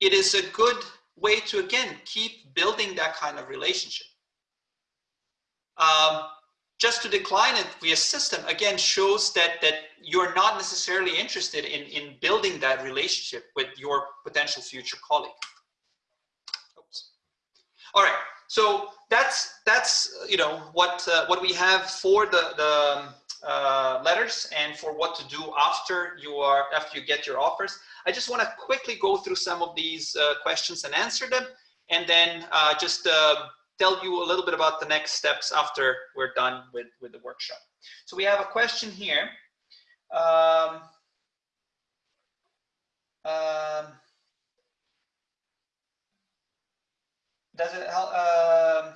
it is a good way to, again, keep building that kind of relationship. Um, just to decline it via system, again, shows that, that you're not necessarily interested in, in building that relationship with your potential future colleague. Oops. All right, so that's that's you know what uh, what we have for the the um, uh, letters and for what to do after you are after you get your offers. I just want to quickly go through some of these uh, questions and answer them, and then uh, just uh, tell you a little bit about the next steps after we're done with with the workshop. So we have a question here. Um, um, does it help? Uh,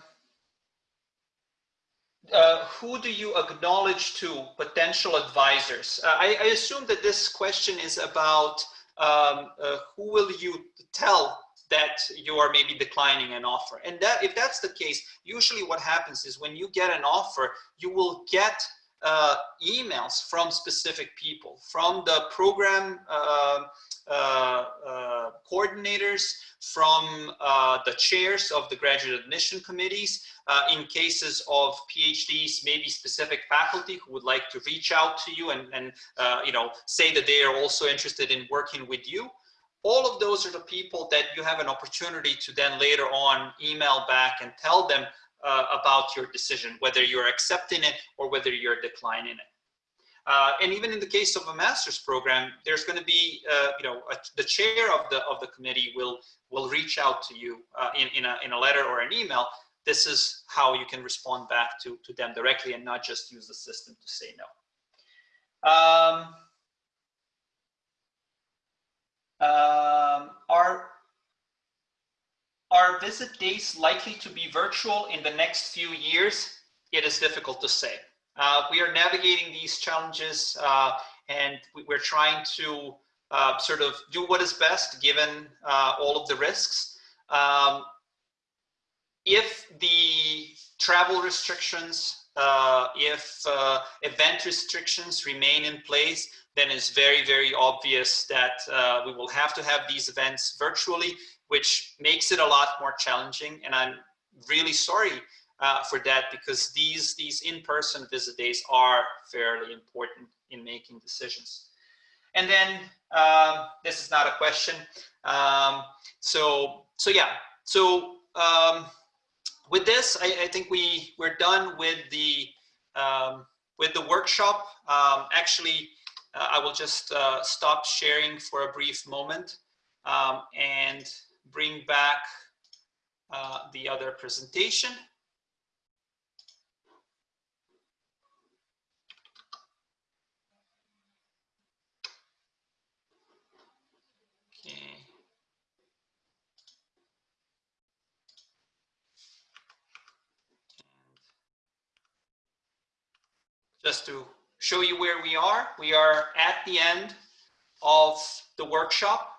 uh, who do you acknowledge to potential advisors? Uh, I, I, assume that this question is about um, uh, who will you tell that you are maybe declining an offer. And that if that's the case, usually what happens is when you get an offer, you will get uh, emails from specific people, from the program uh, uh, uh, coordinators, from uh, the chairs of the graduate admission committees, uh, in cases of PhDs, maybe specific faculty who would like to reach out to you and, and you know, say that they are also interested in working with you. All of those are the people that you have an opportunity to then later on email back and tell them uh, about your decision, whether you're accepting it or whether you're declining it. Uh, and even in the case of a master's program, there's going to be, uh, you know, a, the chair of the of the committee will will reach out to you uh, in in a in a letter or an email. This is how you can respond back to to them directly and not just use the system to say no. Um, um, are are visit days likely to be virtual in the next few years? It is difficult to say. Uh, we are navigating these challenges uh, and we're trying to uh, sort of do what is best given uh, all of the risks. Um, if the travel restrictions, uh, if uh, event restrictions remain in place, then it's very, very obvious that we will have to have these events virtually which makes it a lot more challenging. And I'm really sorry uh, for that because these, these in-person visit days are fairly important in making decisions. And then um, this is not a question. Um, so, so yeah, so um, with this, I, I, think we, we're done with the, um, with the workshop. Um, actually, uh, I will just uh, stop sharing for a brief moment. Um, and bring back uh, the other presentation. Okay. Just to show you where we are, we are at the end of the workshop.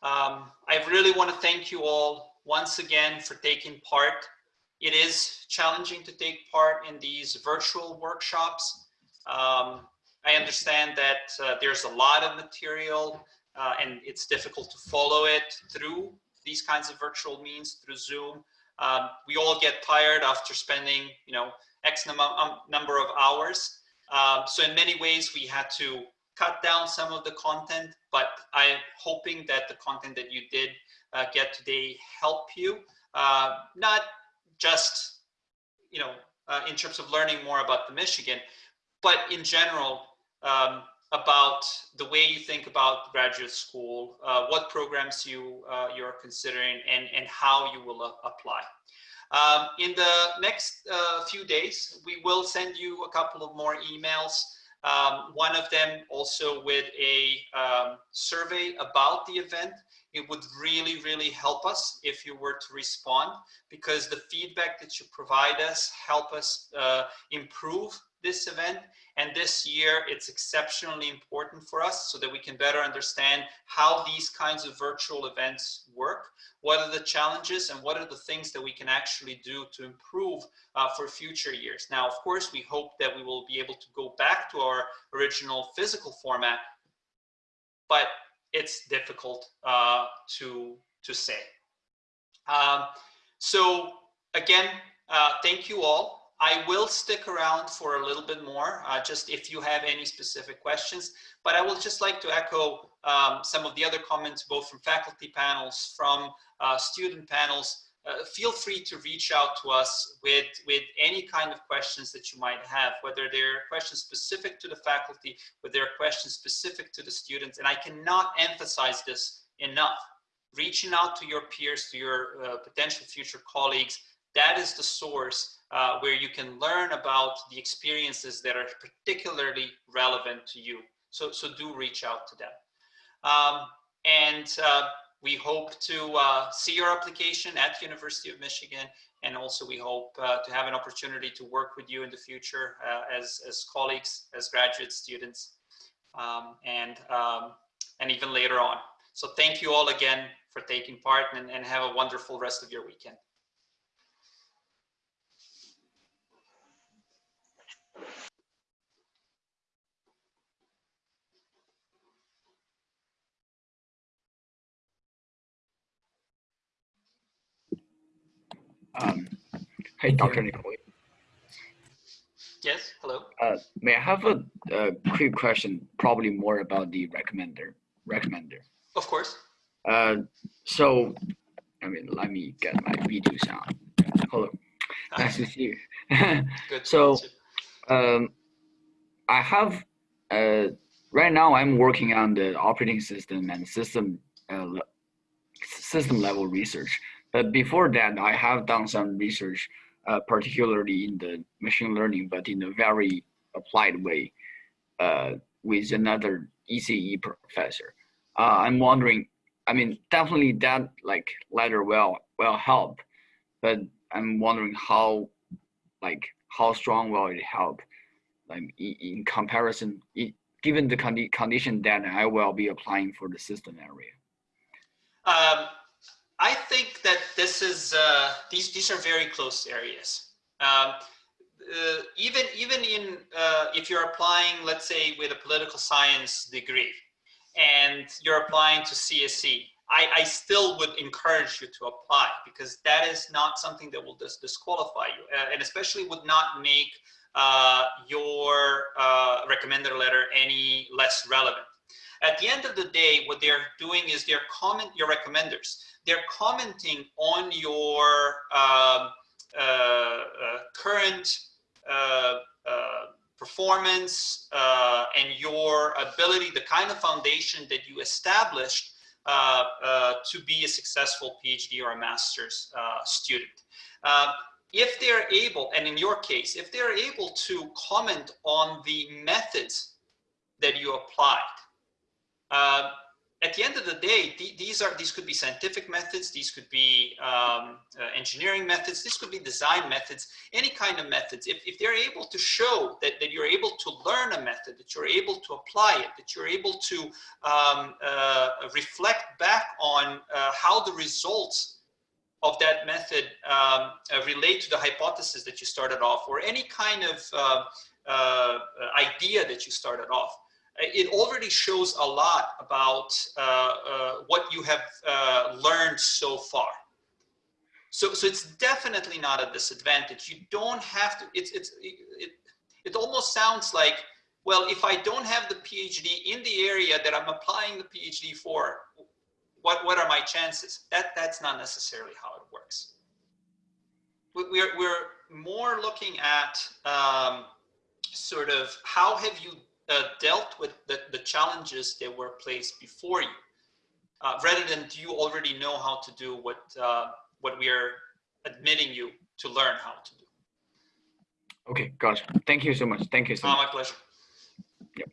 Um, I really want to thank you all once again for taking part. It is challenging to take part in these virtual workshops. Um, I understand that uh, there's a lot of material uh, and it's difficult to follow it through these kinds of virtual means through Zoom. Um, we all get tired after spending, you know, X num um, number of hours. Um, so in many ways, we had to cut down some of the content, but I'm hoping that the content that you did uh, get today help you, uh, not just, you know, uh, in terms of learning more about the Michigan, but in general um, about the way you think about graduate school, uh, what programs you uh, you're considering, and and how you will uh, apply. Um, in the next few days, we will send you a couple of more emails um, one of them also with a um, survey about the event. It would really, really help us if you were to respond because the feedback that you provide us help us uh, improve this event. And this year, it's exceptionally important for us so that we can better understand how these kinds of virtual events work, what are the challenges and what are the things that we can actually do to improve uh, for future years. Now, of course, we hope that we will be able to go back to our original physical format, but it's difficult uh, to, to say. Um, so again, uh, thank you all. I will stick around for a little bit more, uh, just if you have any specific questions, but I will just like to echo um, some of the other comments, both from faculty panels, from uh, student panels. uh, feel free to reach out to us with, with any kind of questions that you might have, whether they're questions specific to the faculty, whether they're questions specific to the students. And I cannot emphasize this enough. Reaching out to your peers, to your uh, potential future colleagues, that is the source uh, where you can learn about the experiences that are particularly relevant to you. So, so do reach out to them. Um, and uh, we hope to uh, see your application at University of Michigan. And also we hope uh, to have an opportunity to work with you in the future uh, as, as colleagues, as graduate students, um, and, um, and even later on. So thank you all again for taking part and, and have a wonderful rest of your weekend. Um, hey, Dr. Nikola. Yes, hello. Uh, may I have a, a, quick question, probably more about the recommender? Recommender. Of course. Uh, so, I mean, let me get my video sound. Hello. Hi. Nice to see you. [laughs] Good. so, um, I have uh, right now I'm working on the operating system and system uh, system level research. But before that, I have done some research, uh, particularly in the machine learning, but in a very applied way uh, with another ECE professor. Uh, I'm wondering, I mean, definitely that like letter will will help, but I'm wondering how, like, how strong will it help, like in, comparison, given the condi condition that I will be applying for the system area. Um, I think that this is uh, these these are very close areas. Um, uh, even even in uh, if you're applying, let's say, with a political science degree, and you're applying to CSE, I, I still would encourage you to apply because that is not something that will dis disqualify you, uh, and especially would not make uh, your uh, recommender letter any less relevant. At the end of the day, what they're doing is they're comment your recommenders they're commenting on your um, uh, uh, current uh, uh performance uh, and your ability, the kind of foundation that you established uh, to be a successful PhD or a master's student. if they're able, and in your case, if they're able to comment on the methods that you applied, at the end of the day, th these are these could be scientific methods, these could be um, uh, engineering methods, this could be design methods, any kind of methods. If, if they're able to show that, that you're able to learn a method, that you're able to apply it, that you're able to um, uh, reflect back on uh, how the results of that method um, uh, relate to the hypothesis that you started off, or any kind of uh, uh, idea that you started off it already shows a lot about uh, uh, what you have uh, learned so far. So, so it's definitely not a disadvantage. You don't have to, it's, it's, it, it almost sounds like, well, if I don't have the PhD in the area that I'm applying the PhD for, what, what are my chances? That, that's not necessarily how it works. We're, we're more looking at um, sort of how have you uh, dealt with the, the challenges that were placed before you, uh, rather than do you already know how to do what, uh, what we are admitting you to learn how to do. Okay, gotcha. Thank you so much. Thank you so much. my pleasure. Yep.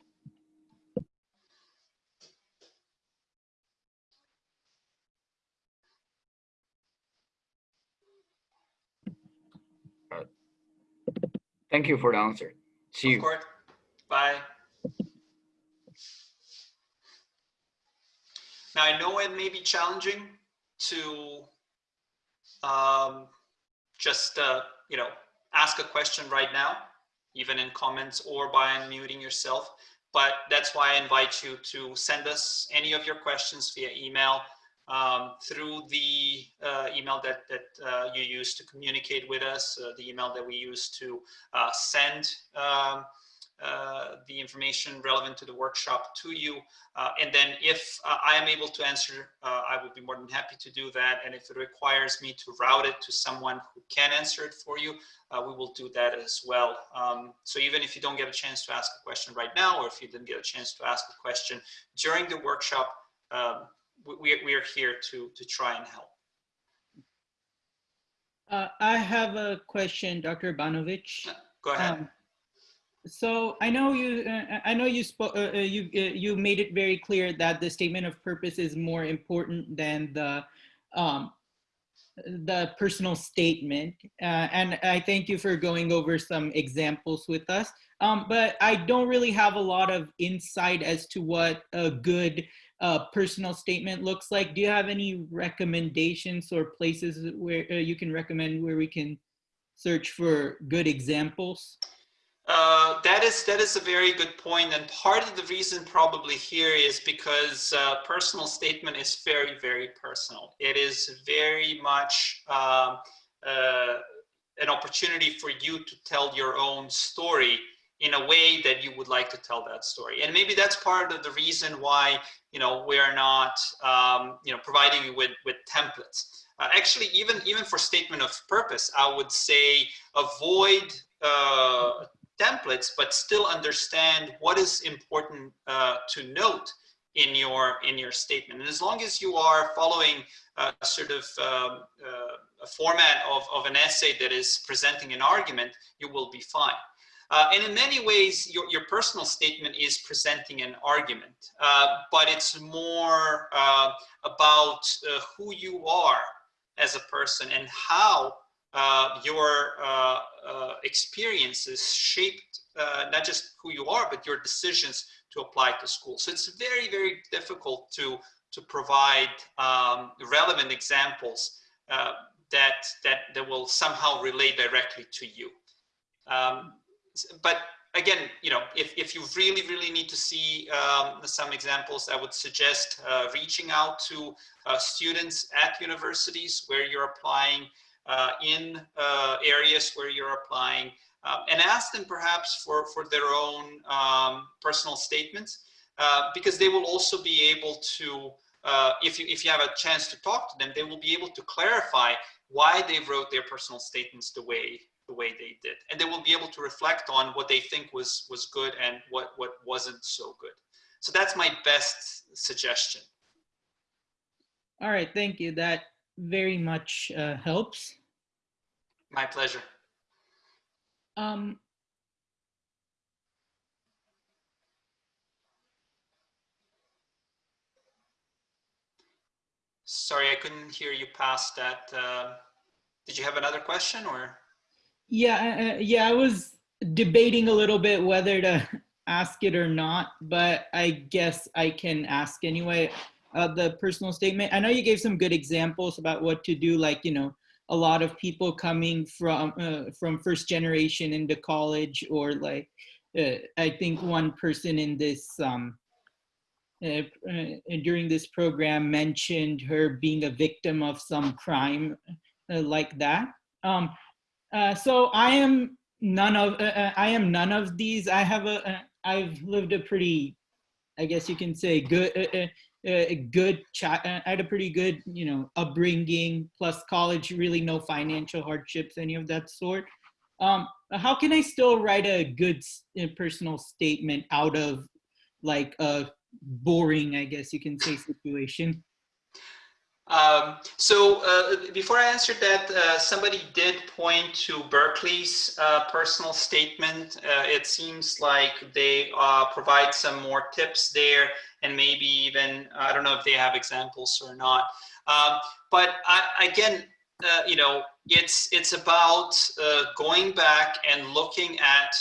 Thank you for the answer. See of you. Course. Bye. Now I know it may be challenging to um, just uh, you know ask a question right now, even in comments or by unmuting yourself. But that's why I invite you to send us any of your questions via email um, through the uh, email that, that uh, you use to communicate with us, uh, the email that we use to uh, send um, uh, the information relevant to the workshop to you. Uh, and then if uh, I am able to answer, uh, I would be more than happy to do that. And if it requires me to route it to someone who can answer it for you, uh, we will do that as well. Um, so even if you don't get a chance to ask a question right now, or if you didn't get a chance to ask a question during the workshop, um, we, we are here to, to try and help. Uh, I have a question, Dr. Banovic. Go ahead. Um, so I know you. Uh, I know you spoke. Uh, uh, you uh, you made it very clear that the statement of purpose is more important than the um, the personal statement. Uh, and I thank you for going over some examples with us. Um, but I don't really have a lot of insight as to what a good uh, personal statement looks like. Do you have any recommendations or places where you can recommend where we can search for good examples? Uh, that is that is a very good point, and part of the reason probably here is because uh, personal statement is very very personal. It is very much um, uh, an opportunity for you to tell your own story in a way that you would like to tell that story, and maybe that's part of the reason why you know we are not um, you know providing you with with templates. Uh, actually, even even for statement of purpose, I would say avoid uh, templates, but still understand what is important uh, to note in your in your statement. And as long as you are following uh, sort of um, uh, a format of, of an essay that is presenting an argument, you will be fine. Uh, and in many ways, your, your personal statement is presenting an argument, uh, but it's more uh, about who you are as a person and how uh, your uh, uh, experiences shaped uh, not just who you are, but your decisions to apply to school. So it's very, very difficult to, to provide um, relevant examples uh, that, that, that will somehow relate directly to you. Um, but again, you know, if, if you really, really need to see um, some examples, I would suggest uh, reaching out to students at universities where you're applying in uh, areas where you're applying um, and ask them perhaps for, for their own um, personal statements uh, because they will also be able to, if, you, if you have a chance to talk to them, they will be able to clarify why they wrote their personal statements the way the way they did. And they will be able to reflect on what they think was was good and what what wasn't so good. So that's my best suggestion. All right thank you. That very much uh, helps. My pleasure. Um, Sorry, I couldn't hear you past that. Uh, did you have another question or? Yeah, uh, yeah, I was debating a little bit whether to [laughs] ask it or not, but I guess I can ask anyway uh, the personal statement. I know you gave some good examples about what to do, like, you know, a lot of people coming from uh, from first generation into college or like uh, I think one person in this um, uh, uh during this program mentioned her being a victim of some crime uh, like that. Um, uh, so I am none of I am none of these. I have a I've lived a pretty I guess you can say good a good chat. I had a pretty good, you know, upbringing plus college, really no financial hardships, any of that sort. Um, how can I still write a good personal statement out of like a boring, I guess you can say, situation? Um, so uh, before I answered that, uh, somebody did point to Berkeley's uh, personal statement. Uh, it seems like they uh, provide some more tips there and maybe even, I don't know if they have examples or not. Um, but I, again, uh, you know, it's it's about going back and looking at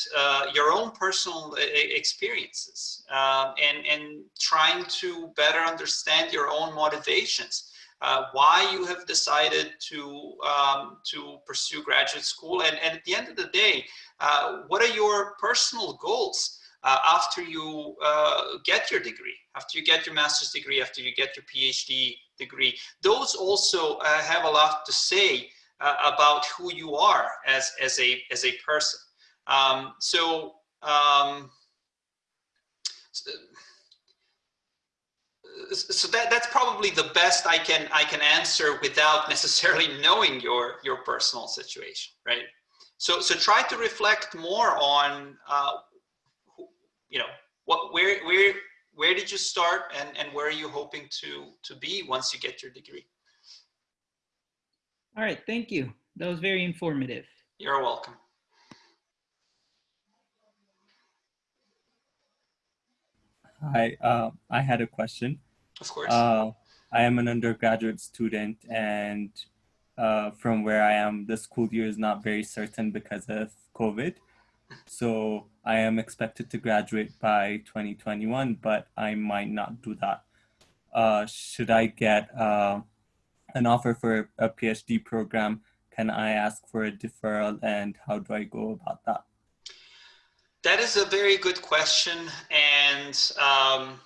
your own personal experiences um, and and trying to better understand your own motivations, uh, why you have decided to um, to pursue graduate school, and, and at the end of the day, uh, what are your personal goals? uh, after you uh, get your degree, after you get your master's degree, after you get your PhD degree. Those also uh, have a lot to say about who you are as, as, a, as a person. Um, so um, so, so that that's probably the best I can I can answer without necessarily [laughs] knowing your your personal situation, right? So so try to reflect more on uh, you know what where where where did you start and and where are you hoping to to be once you get your degree. All right, thank you. That was very informative. You're welcome. Hi, uh, I had a question. Of course. Uh, I am an undergraduate student, and uh, from where I am, the school year is not very certain because of COVID. So I am expected to graduate by 2021, but I might not do that. Uh, should I get uh, an offer for a PhD program? Can I ask for a deferral, and how do I go about that? That is a very good question. And um,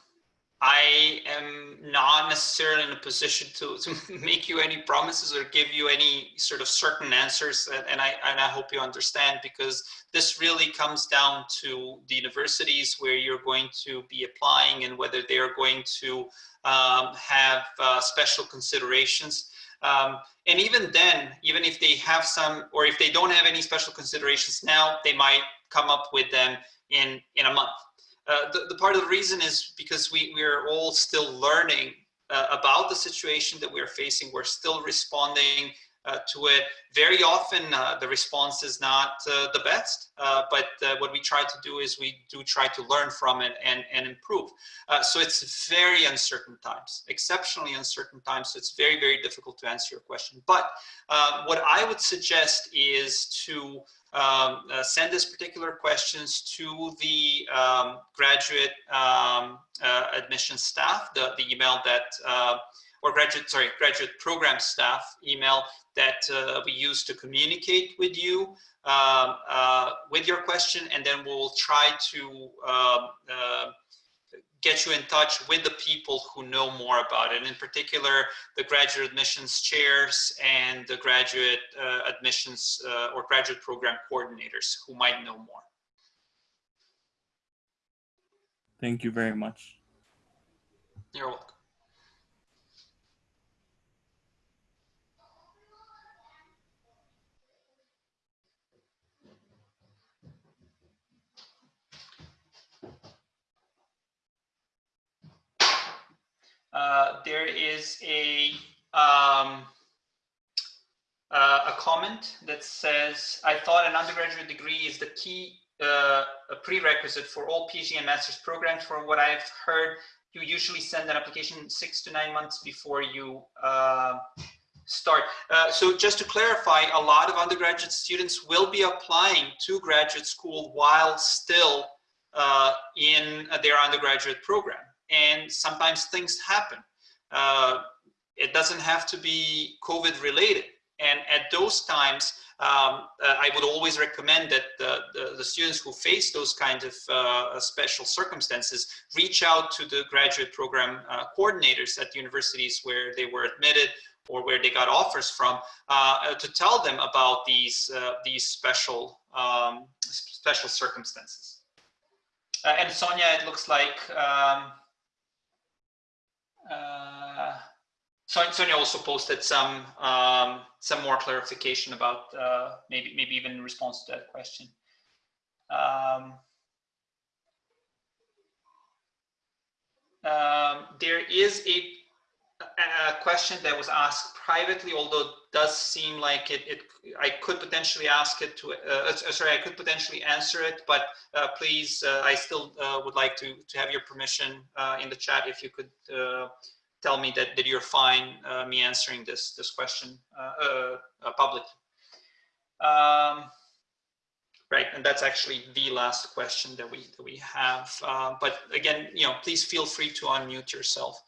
I am not necessarily in a position to, to [laughs] make you any promises or give you any sort of certain answers. And I, and I hope you understand because this really comes down to the universities where you're going to be applying and whether they're going to um, have uh, special considerations. Um, and even then, even if they have some, or if they don't have any special considerations now, they might come up with them in, in a month. Uh, the, the part of the reason is because we, we are all still learning uh, about the situation that we're facing. We're still responding uh, to it. Very often uh, the response is not uh, the best, but what we try to do is we do try to learn from it and, and improve. so it's very uncertain times, exceptionally uncertain times. So it's very, very difficult to answer your question. But what I would suggest is to um, uh, send this particular questions to the um, graduate um, uh, admission staff, the, the email that, uh, or graduate, sorry, graduate program staff email that uh, we use to communicate with you um, uh, with your question, and then we'll try to um, uh, get you in touch with the people who know more about it. In particular, the graduate admissions chairs and the graduate uh, admissions uh, or graduate program coordinators who might know more. Thank you very much. You're welcome. Uh, there is a um, uh, a comment that says, I thought an undergraduate degree is the key uh, prerequisite for all PhD and master's programs. From what I've heard, you usually send an application six to nine months before you start. Uh, so just to clarify, a lot of undergraduate students will be applying to graduate school while still uh, in their undergraduate program and sometimes things happen. Uh, it doesn't have to be COVID related. And at those times, um, uh, I would always recommend that the, the, the, students who face those kind of uh, special circumstances reach out to the graduate program uh, coordinators at the universities where they were admitted or where they got offers from uh, to tell them about these uh, these special um, special circumstances. and Sonia, it looks like um, uh, Sonia also posted some um, some more clarification about uh, maybe maybe even in response to that question. Um, um, there is a, a, question that was asked privately, although it does seem like it, it I could potentially ask it to, uh, uh sorry, I could potentially answer it, but uh, please, uh, I still uh, would like to, to have your permission in the chat if you could tell me that, that you're fine me answering this, this question publicly. Um, right, and that's actually the last question that we that we have. Uh, but again, you know, please feel free to unmute yourself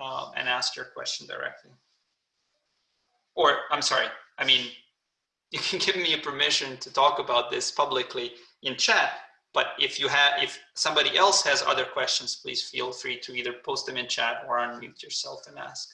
uh, and ask your question directly or I'm sorry, I mean, [laughs] you can give me a permission to talk about this publicly in chat, but if you have, if somebody else has other questions, please feel free to either post them in chat or unmute yourself and ask.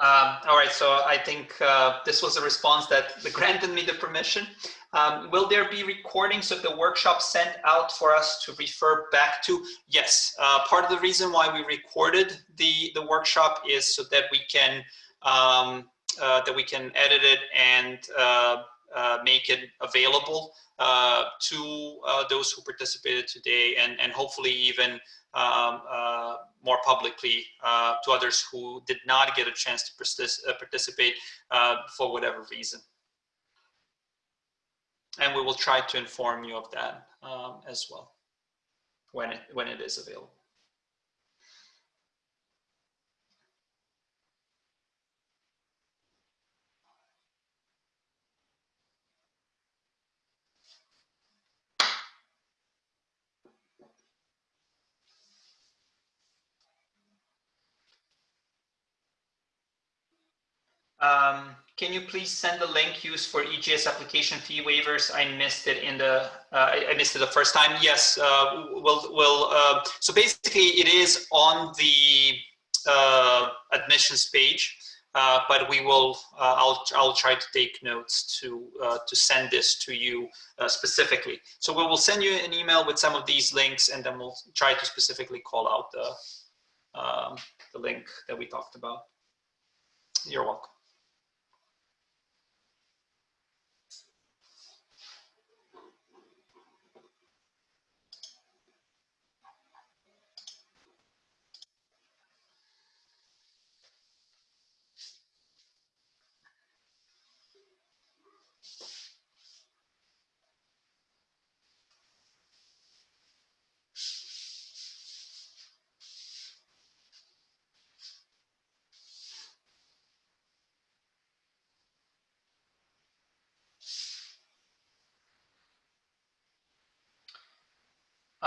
Um, all right, so I think uh, this was a response that granted me the permission. Um, will there be recordings of the workshop sent out for us to refer back to? Yes, uh, part of the reason why we recorded the, the workshop is so that we can um, uh, that we can edit it and uh, make it available uh, to those who participated today and, and hopefully even um, more publicly to others who did not get a chance to participate for whatever reason and we will try to inform you of that um, as well when it when it is available. Um, can you please send the link used for EGS application fee waivers? I missed it in the, uh, I, missed it the first time. Yes, uh, we'll, we'll uh, so basically it is on the uh, admissions page, uh, but we will, uh, I'll, I'll try to take notes to, to send this to you specifically. So we will send you an email with some of these links and then we'll try to specifically call out the, um, the link that we talked about. You're welcome.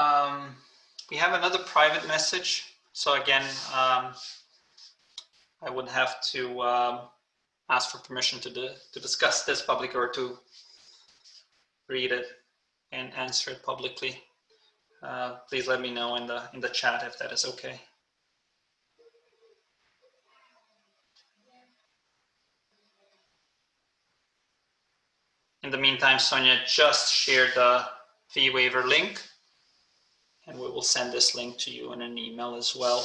Um, we have another private message. So again, um, I would have to um, ask for permission to, to discuss this publicly or to read it and answer it publicly. Uh, please let me know in the in the chat if that is okay. In the meantime, Sonia just shared the fee waiver link and we will send this link to you in an email as well.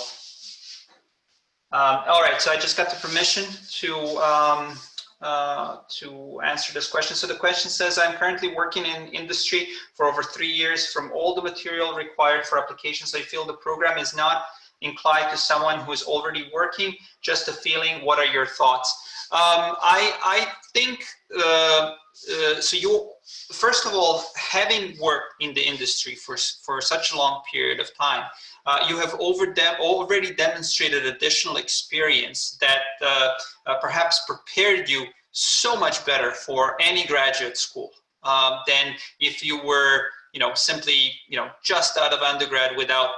Um, all right, so I just got the permission to um, uh, to answer this question. So the question says, I'm currently working in industry for over three years. From all the material required for applications, I feel the program is not inclined to someone who is already working. Just a feeling. What are your thoughts? Um, I, I think, uh, uh, so you, first of all, having worked in the industry for, for such a long period of time, uh, you have over dem already demonstrated additional experience that uh, uh, perhaps prepared you so much better for any graduate school um, than if you were, you know, simply, you know, just out of undergrad without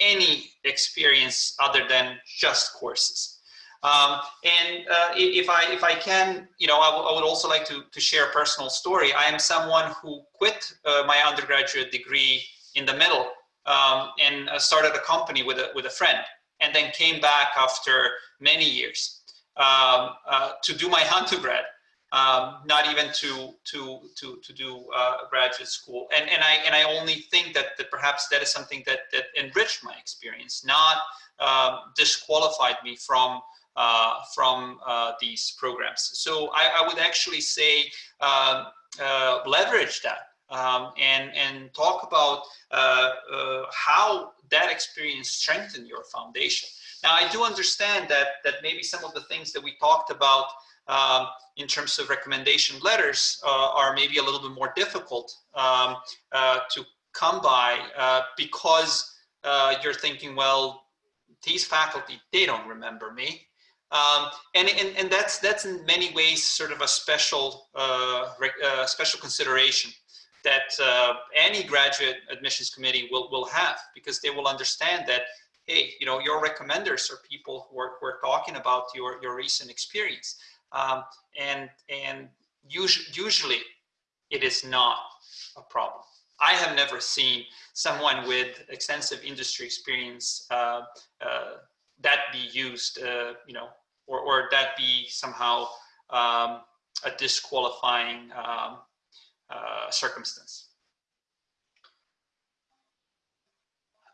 any experience other than just courses. Um, and uh, if I if I can, you know, I, would also like to to share a personal story. I am someone who quit uh, my undergraduate degree in the middle um, and uh, started a company with a with a friend, and then came back after many years um, uh, to do my [laughs] undergrad. Um, not even to to to to do uh, graduate school, and and I and I only think that that perhaps that is something that that enriched my experience, not um, disqualified me from from uh, these programs. So I, I would actually say um, uh, leverage that um, and, and talk about how that experience strengthened your foundation. Now, I do understand that, that maybe some of the things that we talked about um, in terms of recommendation letters uh, are maybe a little bit more difficult um, uh, to come by uh, because you're thinking, well, these faculty, they don't remember me. Um, and, and, and that's, that's in many ways sort of a special, uh, uh, special consideration that uh, any graduate admissions committee will, will have because they will understand that, hey, you know, your recommenders are people who are, who are talking about your, your recent experience. Um, and and usually, usually it is not a problem. I have never seen someone with extensive industry experience uh, uh, that be used, uh, you know, or, or that be somehow um, a disqualifying um, uh, circumstance.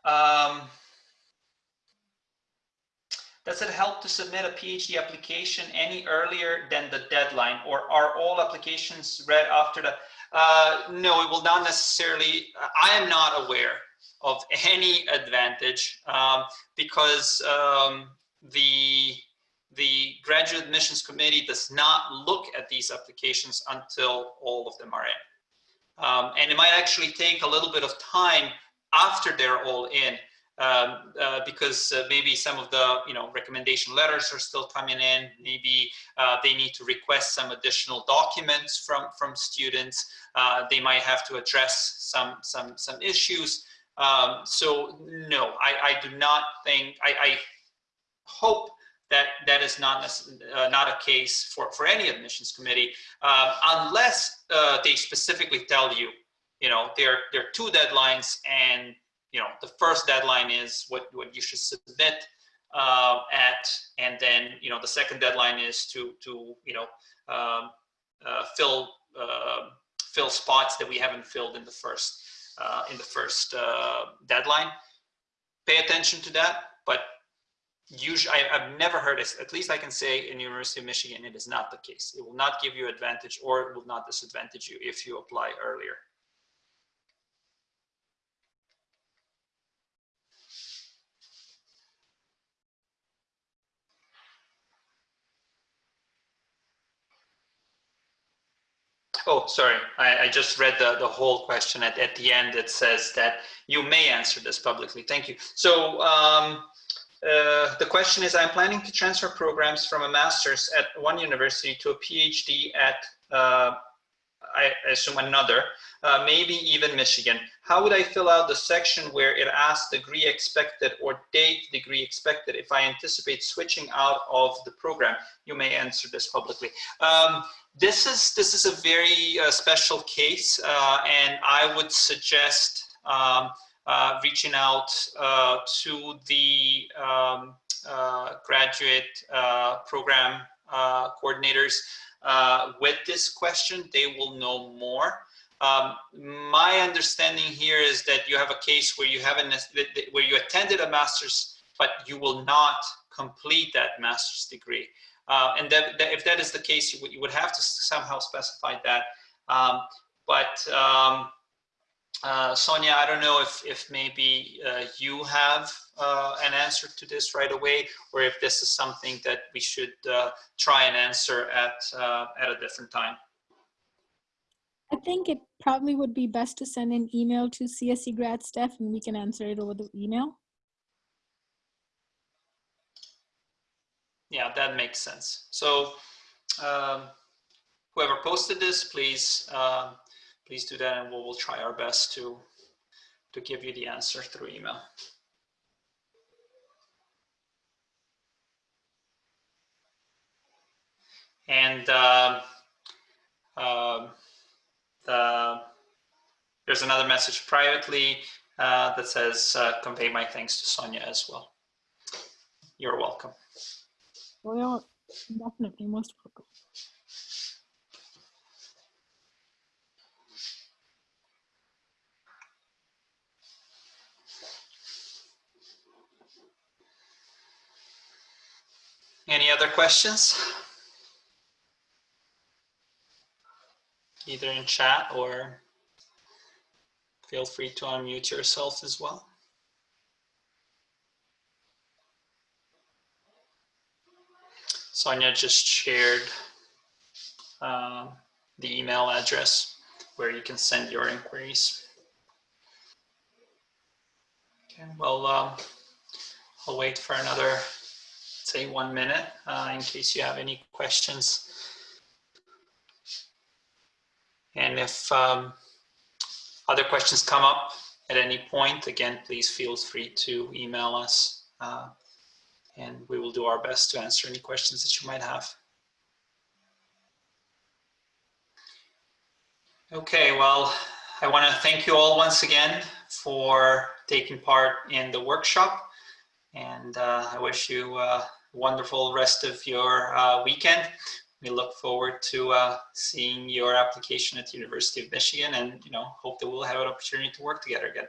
Um, does it help to submit a PhD application any earlier than the deadline or are all applications read after the, uh, no, it will not necessarily, I am not aware of [laughs] any advantage um, because um, the, the graduate admissions committee does not look at these applications until all of them are in. Um, and it might actually take a little bit of time after they're all in um, uh, because uh, maybe some of the you know recommendation letters are still coming in. Maybe uh, they need to request some additional documents from from students. Uh, they might have to address some some some issues. Um, so no, I, I do not think I, I hope that that is not uh, not a case for for any admissions committee uh, unless they specifically tell you you know there there are two deadlines and you know, the first deadline is what, what you should submit uh, at, and then, you know, the second deadline is to, to you know, um, uh, fill, uh, fill spots that we haven't filled in the first, uh, in the first uh, deadline. Pay attention to that, but usually, I, have never heard it, at least I can say in University of Michigan, it is not the case. It will not give you advantage or it will not disadvantage you if you apply earlier. Oh, sorry. I, I, just read the, the whole question. At, at the end, it says that you may answer this publicly. Thank you. So um, uh, the question is, I'm planning to transfer programs from a master's at one university to a PhD at, uh, I assume another, uh, maybe even Michigan. How would I fill out the section where it asks degree expected or date degree expected if I anticipate switching out of the program? You may answer this publicly. Um, this is this is a very uh, special case, uh, and I would suggest um, uh, reaching out uh, to the um, uh, graduate uh, program coordinators with this question. They will know more. Um, my understanding here is that you have a case where you haven't where you attended a master's, but you will not complete that master's degree. Uh, and that, that, if that is the case, you would, you would have to somehow specify that. Um, but um, uh, Sonia, I don't know if, if maybe uh, you have uh, an answer to this right away, or if this is something that we should uh, try and answer at, uh, at a different time. I think it probably would be best to send an email to CSE grad staff and we can answer it over the email. yeah, that makes sense. So um, whoever posted this, please, uh, please do that and we'll, we'll try our best to, to give you the answer through email. And uh, uh, the, there's another message privately uh, that says, uh, convey my thanks to Sonia as well. You're welcome. Well, definitely most welcome. Any other questions? Either in chat or feel free to unmute yourself as well. Sonia just shared uh, the email address where you can send your inquiries. Okay, well, um, I'll wait for another, say one minute uh, in case you have any questions. And if um, other questions come up at any point, again, please feel free to email us. Uh, and we will do our best to answer any questions that you might have. Okay, well, I want to thank you all once again for taking part in the workshop. And uh, I wish you uh, wonderful rest of your uh, weekend. We look forward to uh, seeing your application at the University of Michigan and, you know, hope that we'll have an opportunity to work together again.